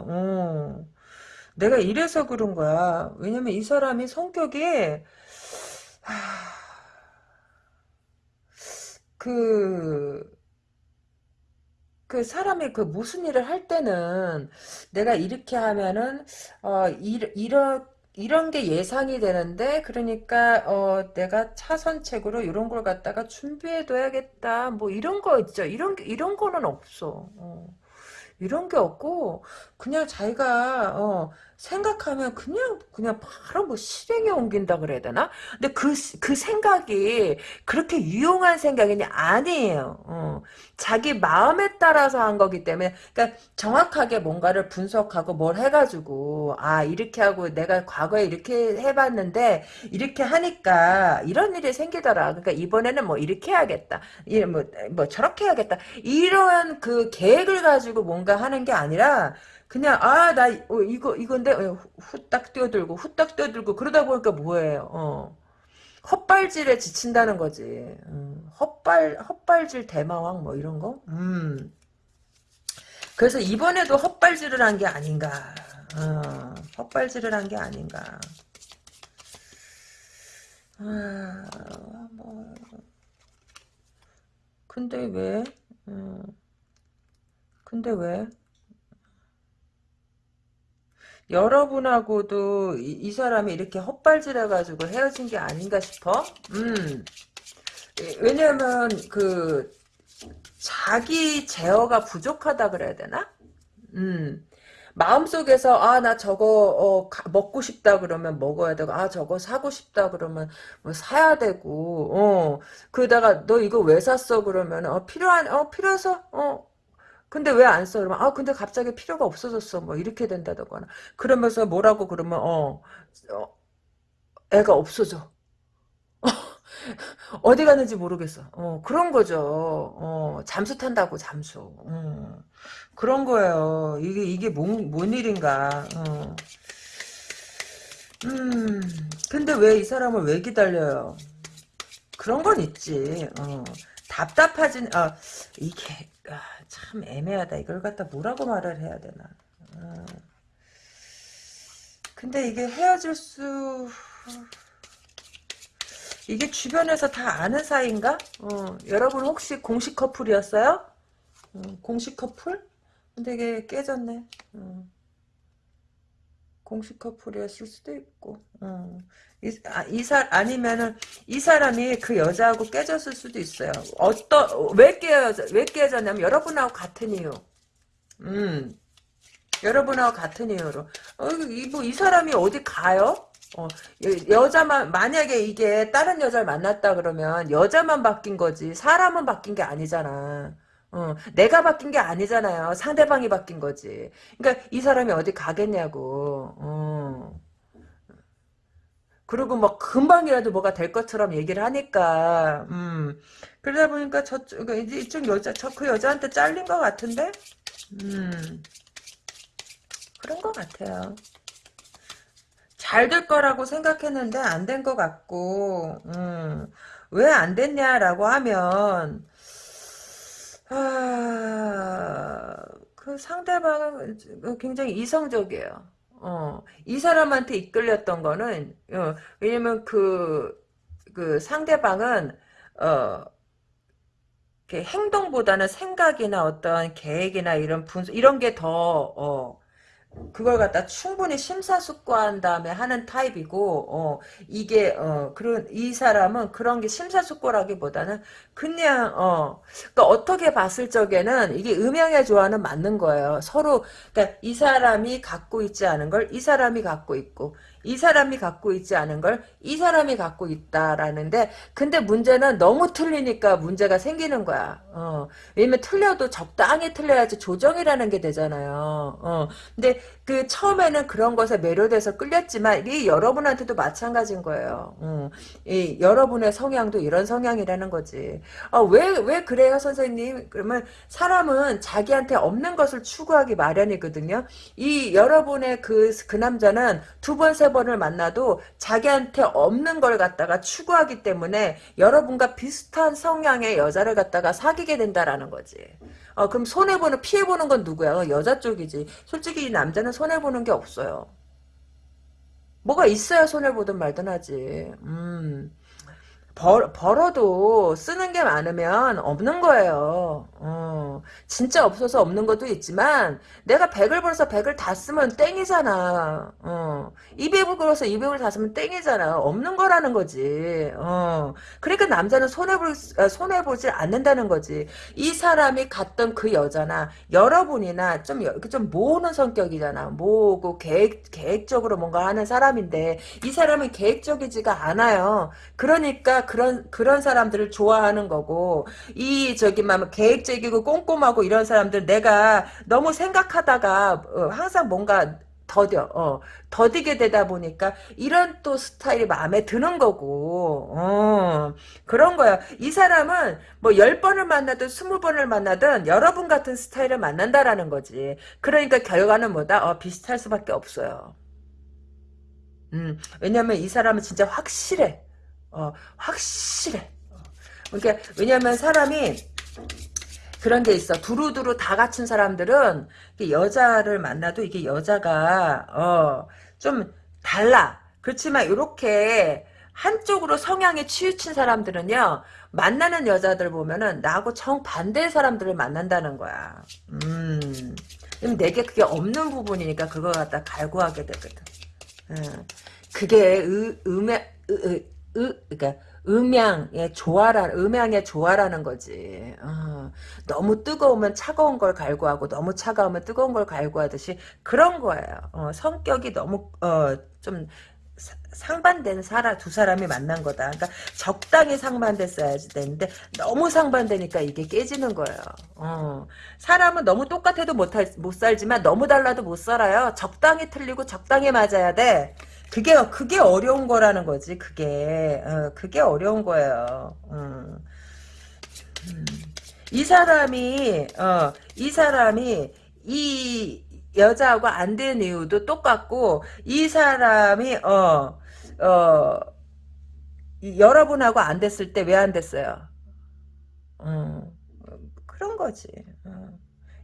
어. 내가 이래서 그런 거야. 왜냐면 이 사람이 성격이 하... 그 그 사람이 그 무슨 일을 할 때는 내가 이렇게 하면은 어 이, 이런 이런 게 예상이 되는데 그러니까 어 내가 차선책으로 이런 걸 갖다가 준비해 둬야겠다. 뭐 이런 거 있죠. 이런 이런 거는 없어. 어. 이런 게 없고 그냥 자기가 어 생각하면 그냥 그냥 바로 뭐 실행에 옮긴다 그래야 되나? 근데 그그 그 생각이 그렇게 유용한 생각이 아니에요. 어. 자기 마음에 따라서 한 거기 때문에 그러니까 정확하게 뭔가를 분석하고 뭘 해가지고 아 이렇게 하고 내가 과거에 이렇게 해봤는데 이렇게 하니까 이런 일이 생기더라. 그러니까 이번에는 뭐 이렇게 해야겠다. 뭐뭐 뭐 저렇게 해야겠다. 이런 그 계획을 가지고 뭔가 하는 게 아니라 그냥 아나 어, 이거 이건데 어, 후딱 뛰어들고 후딱 뛰어들고 그러다 보니까 뭐예요? 어. 헛발질에 지친다는 거지. 음, 헛발 헛발질 대마왕 뭐 이런 거. 음. 그래서 이번에도 헛발질을 한 게 아닌가. 어, 헛발질을 한 게 아닌가. 아, 뭐. 근데 왜? 음. 근데 왜? 여러분하고도 이, 이 사람이 이렇게 헛발질해가지고 헤어진 게 아닌가 싶어. 음. 왜냐면 그 자기 제어가 부족하다 그래야 되나? 음. 마음속에서 아 나 저거 어, 가, 먹고 싶다 그러면 먹어야 되고 아 저거 사고 싶다 그러면 뭐 사야 되고 어 그러다가 너 이거 왜 샀어 그러면 어 필요한 어 필요해서 어 근데 왜 안 써? 그러면 아 근데 갑자기 필요가 없어졌어 뭐 이렇게 된다거나 그러면서 뭐라고 그러면 어, 어 애가 없어져 어디 갔는지 모르겠어. 어, 그런 거죠. 어, 잠수 탄다고, 잠수. 어, 그런 거예요. 이게, 이게 뭔, 뭔 일인가. 어. 음, 근데 왜 이 사람을 왜 기다려요? 그런 건 있지. 어, 답답하진, 아, 이게, 아, 참 애매하다. 이걸 갖다 뭐라고 말을 해야 되나. 어. 근데 이게 헤어질 수, 이게 주변에서 다 아는 사이인가? 어, 여러분 혹시 공식 커플이었어요? 어, 공식 커플? 근데 이게 깨졌네. 어. 공식 커플이었을 수도 있고. 어. 이, 아, 이 사, 아니면은, 이 사람이 그 여자하고 깨졌을 수도 있어요. 어떠, 왜 깨져, 왜 깨졌냐면, 여러분하고 같은 이유. 음. 여러분하고 같은 이유로. 어, 이, 뭐, 이 사람이 어디 가요? 어, 여자만 만약에 이게 다른 여자를 만났다 그러면 여자만 바뀐 거지 사람은 바뀐 게 아니잖아. 어, 내가 바뀐 게 아니잖아요. 상대방이 바뀐 거지. 그러니까 이 사람이 어디 가겠냐고. 어. 그리고 뭐 금방이라도 뭐가 될 것처럼 얘기를 하니까 음. 그러다 보니까 저쪽 그러니까 이쪽 여자 저 그 여자한테 잘린 것 같은데 음. 그런 것 같아요. 잘 될 거라고 생각했는데 안 된 것 같고 음. 왜안 됐냐라고 하면 아, 그 상대방은 굉장히 이성적이에요. 어, 이 사람한테 이끌렸던 거는, 어, 왜냐면 그, 그 상대방은, 어, 행동보다는 생각이나 어떤 계획이나 이런 분석, 이런 게 더, 어, 그걸 갖다 충분히 심사숙고한 다음에 하는 타입이고 어 이게 어 그런 이 사람은 그런 게 심사숙고라기보다는 그냥 어 그러니까 어떻게 봤을 적에는 이게 음양의 조화는 맞는 거예요. 서로 그러니까 이 사람이 갖고 있지 않은 걸 이 사람이 갖고 있고 이 사람이 갖고 있지 않은 걸 이 사람이 갖고 있다라는데 근데 문제는 너무 틀리니까 문제가 생기는 거야. 어. 왜냐면 틀려도 적당히 틀려야지 조정이라는 게 되잖아요. 어. 근데 그 처음에는 그런 것에 매료돼서 끌렸지만 이 여러분한테도 마찬가지인 거예요. 어. 이 여러분의 성향도 이런 성향이라는 거지. 어, 왜, 왜 그래요, 선생님? 그러면 사람은 자기한테 없는 것을 추구하기 마련이거든요. 이 여러분의 그, 그 남자는 두 번, 세 번을 만나도 자기한테 없는 걸 갖다가 추구하기 때문에 여러분과 비슷한 성향의 여자를 갖다가 사귀게 된다라는 거지. 어, 그럼 손해보는, 피해보는 건 누구야? 어, 여자 쪽이지. 솔직히 이 남자는 손해보는 게 없어요. 뭐가 있어야 손해보든 말든 하지. 음. 벌, 벌어도 쓰는 게 많으면 없는 거예요. 어, 진짜 없어서 없는 것도 있지만 내가 100을 벌어서 100을 다 쓰면 땡이잖아. 어, 200을 벌어서 200을 다 쓰면 땡이잖아. 없는 거라는 거지. 어, 그러니까 남자는 손해볼, 아, 손해보질 않는다는 거지. 이 사람이 갔던 그 여자나 여러분이나 좀, 좀 모으는 성격이잖아. 모으고 계획, 계획적으로 뭔가 하는 사람인데 이 사람은 계획적이지가 않아요. 그러니까 그런 그런 사람들을 좋아하는 거고 이 저기 막 계획적이고 꼼꼼하고 이런 사람들 내가 너무 생각하다가 어, 항상 뭔가 더뎌, 어, 더디게 되다 보니까 이런 또 스타일이 마음에 드는 거고, 어, 그런 거야. 이 사람은 뭐열 번을 만나든 스무 번을 만나든 여러분 같은 스타일을 만난다라는 거지. 그러니까 결과는 뭐다? 어, 비슷할 수밖에 없어요. 음, 왜냐면 이 사람은 진짜 확실해. 어, 확실해. 그러니까 왜냐면 사람이 그런 게 있어. 두루두루 다 갖춘 사람들은 여자를 만나도 이게 여자가 어, 좀 달라. 그렇지만 이렇게 한쪽으로 성향에 치우친 사람들은요. 만나는 여자들 보면은 나하고 정반대의 사람들을 만난다는 거야. 음. 내게 그게 없는 부분이니까 그거 갖다 갈구하게 되거든. 어. 그게 의, 음양, 의, 의, 그러니까 음양의 조화라, 음양의 조화라는 거지. 어. 너무 뜨거우면 차가운 걸 갈구하고 너무 차가우면 뜨거운 걸 갈구하듯이 그런 거예요. 어, 성격이 너무 어, 좀 상반된 사람 두 사람이 만난 거다. 그러니까 적당히 상반됐어야지 되는데 너무 상반되니까 이게 깨지는 거예요. 어. 사람은 너무 똑같아도 못, 할, 못 살지만 너무 달라도 못 살아요. 적당히 틀리고 적당히 맞아야 돼. 그게 그게 어려운 거라는 거지. 그게 어, 그게 어려운 거예요. 음. 음. 이 사람이 어, 이 사람이 이 여자하고 안 된 이유도 똑같고 이 사람이 어 어, 여러분하고 안 됐을 때 왜 안 됐어요? 어, 그런 거지.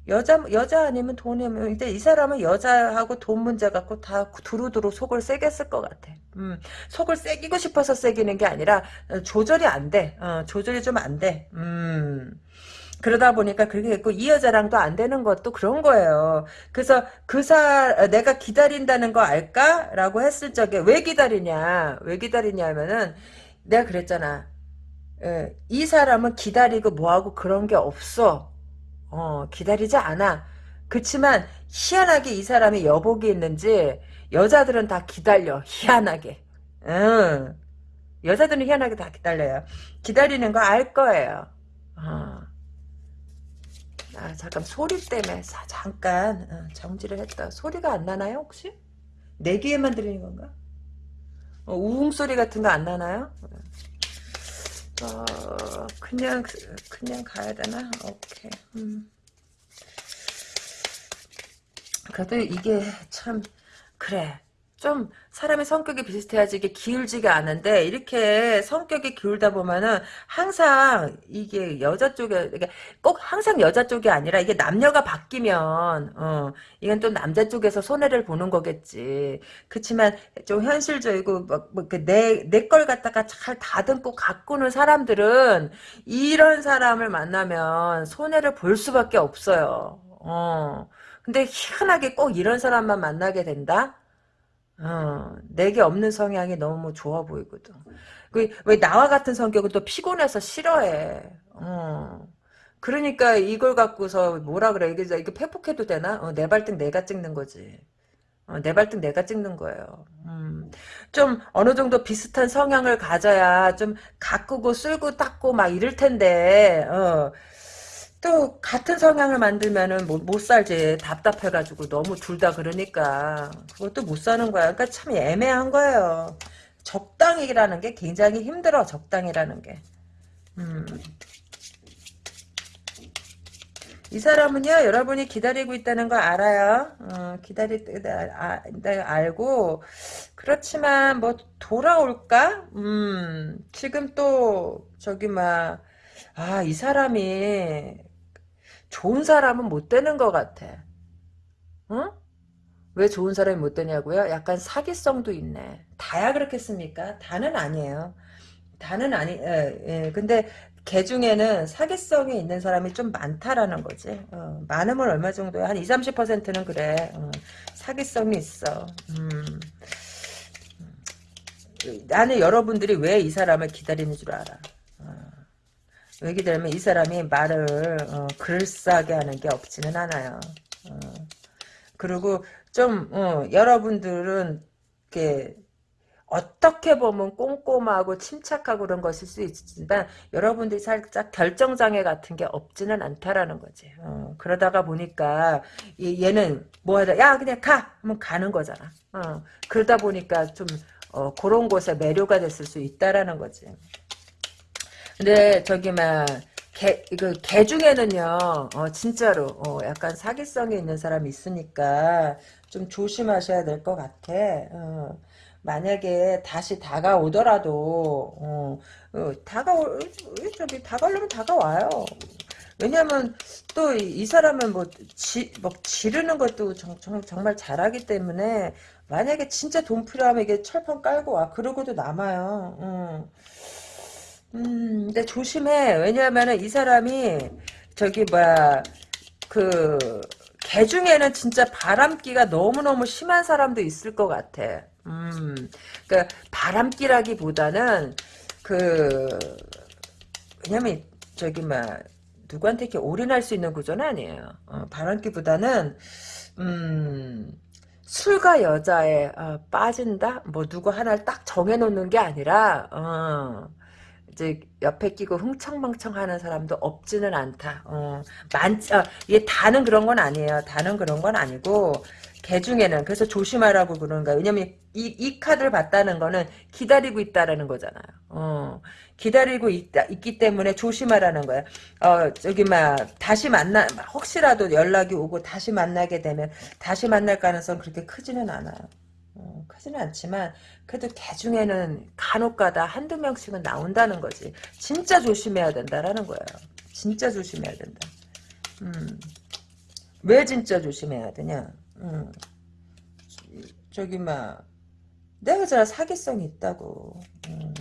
어. 여자 여자 아니면 돈이면 근데 이 사람은 여자하고 돈 문제 갖고 다 두루두루 속을 세게 쓸 것 같아. 음, 속을 세기고 싶어서 세기는 게 아니라 조절이 안 돼. 어, 조절이 좀 안 돼. 음. 그러다 보니까 그렇게 됐고 이 여자랑도 안 되는 것도 그런 거예요. 그래서 그사 내가 기다린다는 거 알까? 라고 했을 적에 왜 기다리냐? 왜 기다리냐면은 내가 그랬잖아. 예, 이 사람은 기다리고 뭐하고 그런 게 없어. 어, 기다리지 않아. 그렇지만 희한하게 이 사람이 여복이 있는지 여자들은 다 기다려. 희한하게. 응. 여자들은 희한하게 다 기다려요. 기다리는 거 알 거예요. 어. 아, 잠깐 소리 때문에 사, 잠깐 어, 정지를 했다. 소리가 안 나나요 혹시? 내 귀에만 들리는 건가? 어, 우웅 소리 같은 거 안 나나요? 어, 그냥 그냥 가야 되나? 오케이. 음. 그래도 이게 참 그래. 좀 사람의 성격이 비슷해야지 이게 기울지가 않은데 이렇게 성격이 기울다 보면은 항상 이게 여자 쪽에 그러니까 꼭 항상 여자 쪽이 아니라 이게 남녀가 바뀌면 어 이건 또 남자 쪽에서 손해를 보는 거겠지. 그렇지만 좀 현실적이고 뭐내내 걸 갖다가 잘 다듬고 가꾸는 사람들은 이런 사람을 만나면 손해를 볼 수밖에 없어요. 어. 근데 희한하게 꼭 이런 사람만 만나게 된다 어, 내게 없는 성향이 너무 좋아 보이거든. 그, 왜 나와 같은 성격은 또 피곤해서 싫어해. 어. 그러니까 이걸 갖고서 뭐라 그래. 이게, 이게 패폭해도 되나? 어, 내 발등 내가 찍는 거지. 어, 내 발등 내가 찍는 거예요. 음, 좀 어느 정도 비슷한 성향을 가져야 좀 가꾸고 쓸고 닦고 막 이럴 텐데, 어, 또 같은 성향을 만들면은 못, 못 살지. 답답해가지고 너무 둘 다 그러니까. 그것도 못 사는 거야. 그러니까 참 애매한 거예요. 적당이라는 게 굉장히 힘들어 적당이라는 게. 음. 이 사람은요 여러분이 기다리고 있다는 거 알아요? 어, 기다릴 때 아, 알고. 그렇지만 뭐 돌아올까? 음. 지금 또 저기 막 아, 이 사람이 좋은 사람은 못 되는 것 같아. 어? 왜 좋은 사람이 못 되냐고요? 약간 사기성도 있네. 다야 그렇겠습니까? 다는 아니에요. 다는 아니, 예, 예. 근데 개 중에는 사기성이 있는 사람이 좀 많다라는 거지. 어, 많으면 얼마 정도야? 한 20, 30%는 그래. 어, 사기성이 있어. 음. 나는 여러분들이 왜 이 사람을 기다리는 줄 알아. 얘기 들으면 이 사람이 말을 어, 글싸게 하는 게 없지는 않아요. 어. 그리고 좀 어, 여러분들은 이렇게 어떻게 보면 꼼꼼하고 침착하고 그런 것일 수 있지만 여러분들이 살짝 결정장애 같은 게 없지는 않다라는 거지. 어, 그러다가 보니까 얘는 뭐 하다 야 그냥 가 하면 가는 거잖아. 어, 그러다 보니까 좀 어, 그런 곳에 매료가 됐을 수 있다라는 거지. 근데 저기 막 개, 이거 개 중에는요, 어, 진짜로, 어, 약간 사기성이 있는 사람이 있으니까 좀 조심하셔야 될 것 같아. 어, 만약에 다시 다가오더라도, 어, 어, 다가올, 저기, 다가오려면 다가와요. 왜냐면, 또, 이, 사람은 뭐, 지, 뭐, 지르는 것도 정, 정, 정말 잘하기 때문에, 만약에 진짜 돈 필요하면 이게 철판 깔고 와. 그러고도 남아요. 어. 음, 근데 조심해. 왜냐하면은 이 사람이 저기 뭐야 그개 중에는 진짜 바람기가 너무너무 심한 사람도 있을 것 같아. 음, 그니까 바람기라기보다는 그 왜냐면 저기 막 누구한테 이렇게 올인할 수 있는 구조는 아니에요. 어, 바람기보다는 음, 술과 여자에 어, 빠진다? 뭐 누구 하나를 딱 정해놓는 게 아니라 어, 이제 옆에 끼고 흥청망청하는 사람도 없지는 않다. 어, 많, 어, 이게 다는 그런 건 아니에요. 다는 그런 건 아니고 개 중에는 그래서 조심하라고 그러는 거야. 왜냐면 이, 이 카드를 봤다는 거는 기다리고 있다라는 거잖아요. 어, 기다리고 있다, 있기 때문에 조심하라는 거야. 어, 저기, 막, 다시 만나, 혹시라도 연락이 오고 다시 만나게 되면 다시 만날 가능성 그렇게 크지는 않아요. 어, 크지는 않지만, 그래도 개 중에는 간혹 가다 한두 명씩은 나온다는 거지. 진짜 조심해야 된다라는 거예요. 진짜 조심해야 된다. 음. 왜 진짜 조심해야 되냐? 음. 저기, 막, 내가 저 사기성이 있다고. 음.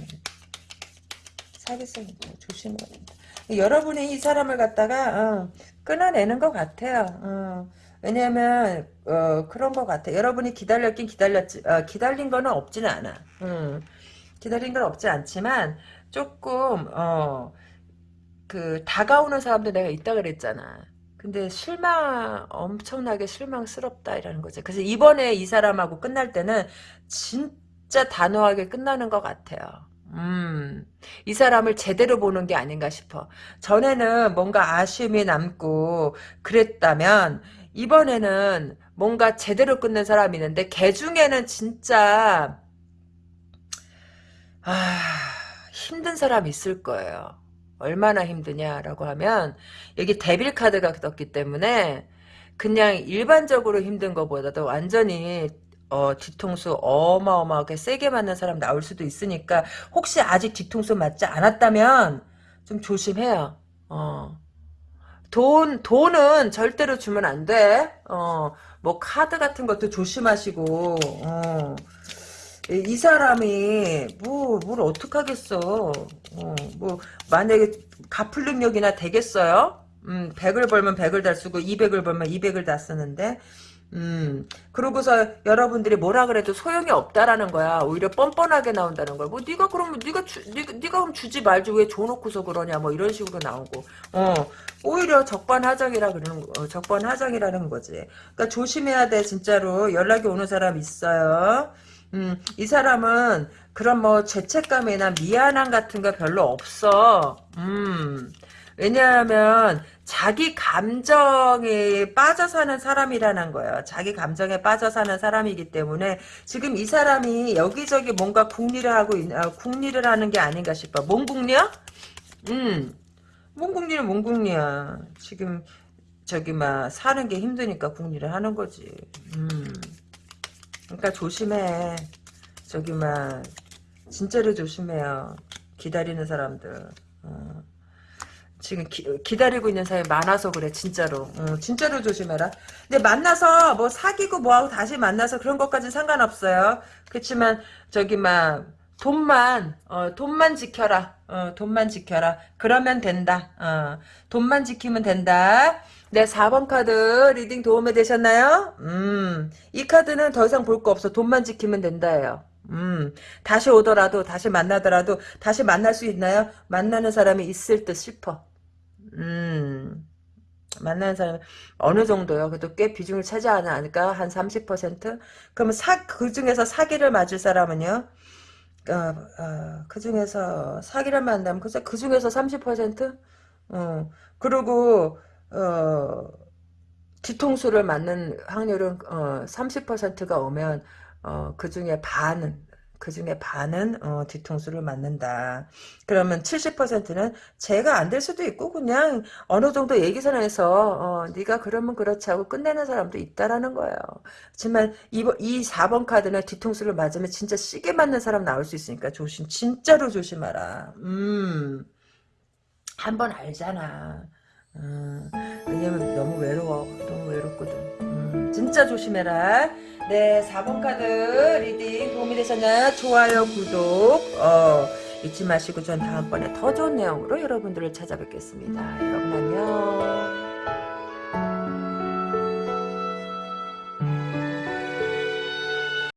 사기성이 있다고. 조심해야 된다. 여러분이 이 사람을 갖다가, 어, 끊어내는 것 같아요. 어. 왜냐면 어, 그런 것 같아. 여러분이 기다렸긴 기다렸지. 어, 기다린 거는 없지는 않아. 음, 기다린 건 없지 않지만 조금 어, 그 다가오는 사람도 내가 있다 그랬잖아. 근데 실망 엄청나게 실망스럽다 이라는 거죠. 그래서 이번에 이 사람하고 끝날 때는 진짜 단호하게 끝나는 것 같아요. 음, 이 사람을 제대로 보는 게 아닌가 싶어. 전에는 뭔가 아쉬움이 남고 그랬다면 이번에는 뭔가 제대로 끊는 사람이 있는데 개 중에는 진짜 아 힘든 사람 있을 거예요. 얼마나 힘드냐라고 하면 여기 데빌 카드가 떴기 때문에 그냥 일반적으로 힘든 것보다도 완전히 어, 뒤통수 어마어마하게 세게 맞는 사람 나올 수도 있으니까 혹시 아직 뒤통수 맞지 않았다면 좀 조심해요. 어. 돈, 돈은 절대로 주면 안 돼. 어, 뭐, 카드 같은 것도 조심하시고, 어. 이 사람이, 뭐, 뭘 어떡하겠어. 어, 뭐, 만약에 갚을 능력이나 되겠어요? 음, 100을 벌면 100을 다 쓰고, 200을 벌면 200을 다 쓰는데, 음, 그러고서 여러분들이 뭐라 그래도 소용이 없다라는 거야. 오히려 뻔뻔하게 나온다는 거야. 뭐 네가 그러면 네가 주, 네가, 네가 그럼 주지 말지 왜 줘놓고서 그러냐 뭐 이런 식으로 나오고. 어, 오히려 적반하장이라 그러는 거, 어, 적반하장이라는 거지. 그러니까 조심해야 돼 진짜로 연락이 오는 사람 있어요. 음, 이 사람은 그런 뭐 죄책감이나 미안함 같은 거 별로 없어. 음. 왜냐하면 자기 감정에 빠져 사는 사람이라는 거예요. 자기 감정에 빠져 사는 사람이기 때문에 지금 이 사람이 여기저기 뭔가 궁리를 하고 있, 아, 하는 게 아닌가 싶어. 뭔 궁리야? 음, 뭔 궁리는 뭔 궁리야. 지금 저기 막 사는 게 힘드니까 궁리를 하는 거지. 음, 그러니까 조심해. 저기 막 진짜로 조심해요. 기다리는 사람들. 어. 지금 기, 다리고 있는 사람이 많아서 그래 진짜로. 어, 진짜로 조심해라. 근데 만나서 뭐 사귀고 뭐하고 다시 만나서 그런 것까지 상관없어요. 그렇지만 저기 막 돈만 어, 돈만 지켜라. 어, 돈만 지켜라. 그러면 된다. 어, 돈만 지키면 된다. 네 4번 카드 reading 도움이 되셨나요? 음, 이 카드는 더 이상 볼 거 없어. 돈만 지키면 된다예요. 음, 다시 오더라도, 다시 만나더라도, 다시 만날 수 있나요? 만나는 사람이 있을 듯 싶어. 음, 만나는 사람 어느 정도요? 그래도 꽤 비중을 차지하지 않을까? 한 30%? 그러면 사, 그 중에서 사기를 맞을 사람은요? 어, 어, 그 중에서 사기를 만나면 글쎄 그 중에서 30%? 어, 그리고 어, 뒤통수를 맞는 확률은 어, 30%가 오면 어, 그 중에 반은 그 중에 반은 어, 뒤통수를 맞는다. 그러면 70%는 제가 안 될 수도 있고 그냥 어느 정도 얘기선에서 어, 네가 그러면 그렇지 하고 끝내는 사람도 있다라는 거예요. 하지만 이, 이 4번 카드는 뒤통수를 맞으면 진짜 시계 맞는 사람 나올 수 있으니까 조심 진짜로 조심하라. 음. 한 번 알잖아. 음, 왜냐면 너무 외로워. 너무 외롭거든. 음, 진짜 조심해라. 네, 4번 카드 reading 도움이 되셨나요? 좋아요, 구독, 어, 잊지 마시고 전 다음번에 더 좋은 내용으로 여러분들을 찾아뵙겠습니다. 여러분 안녕.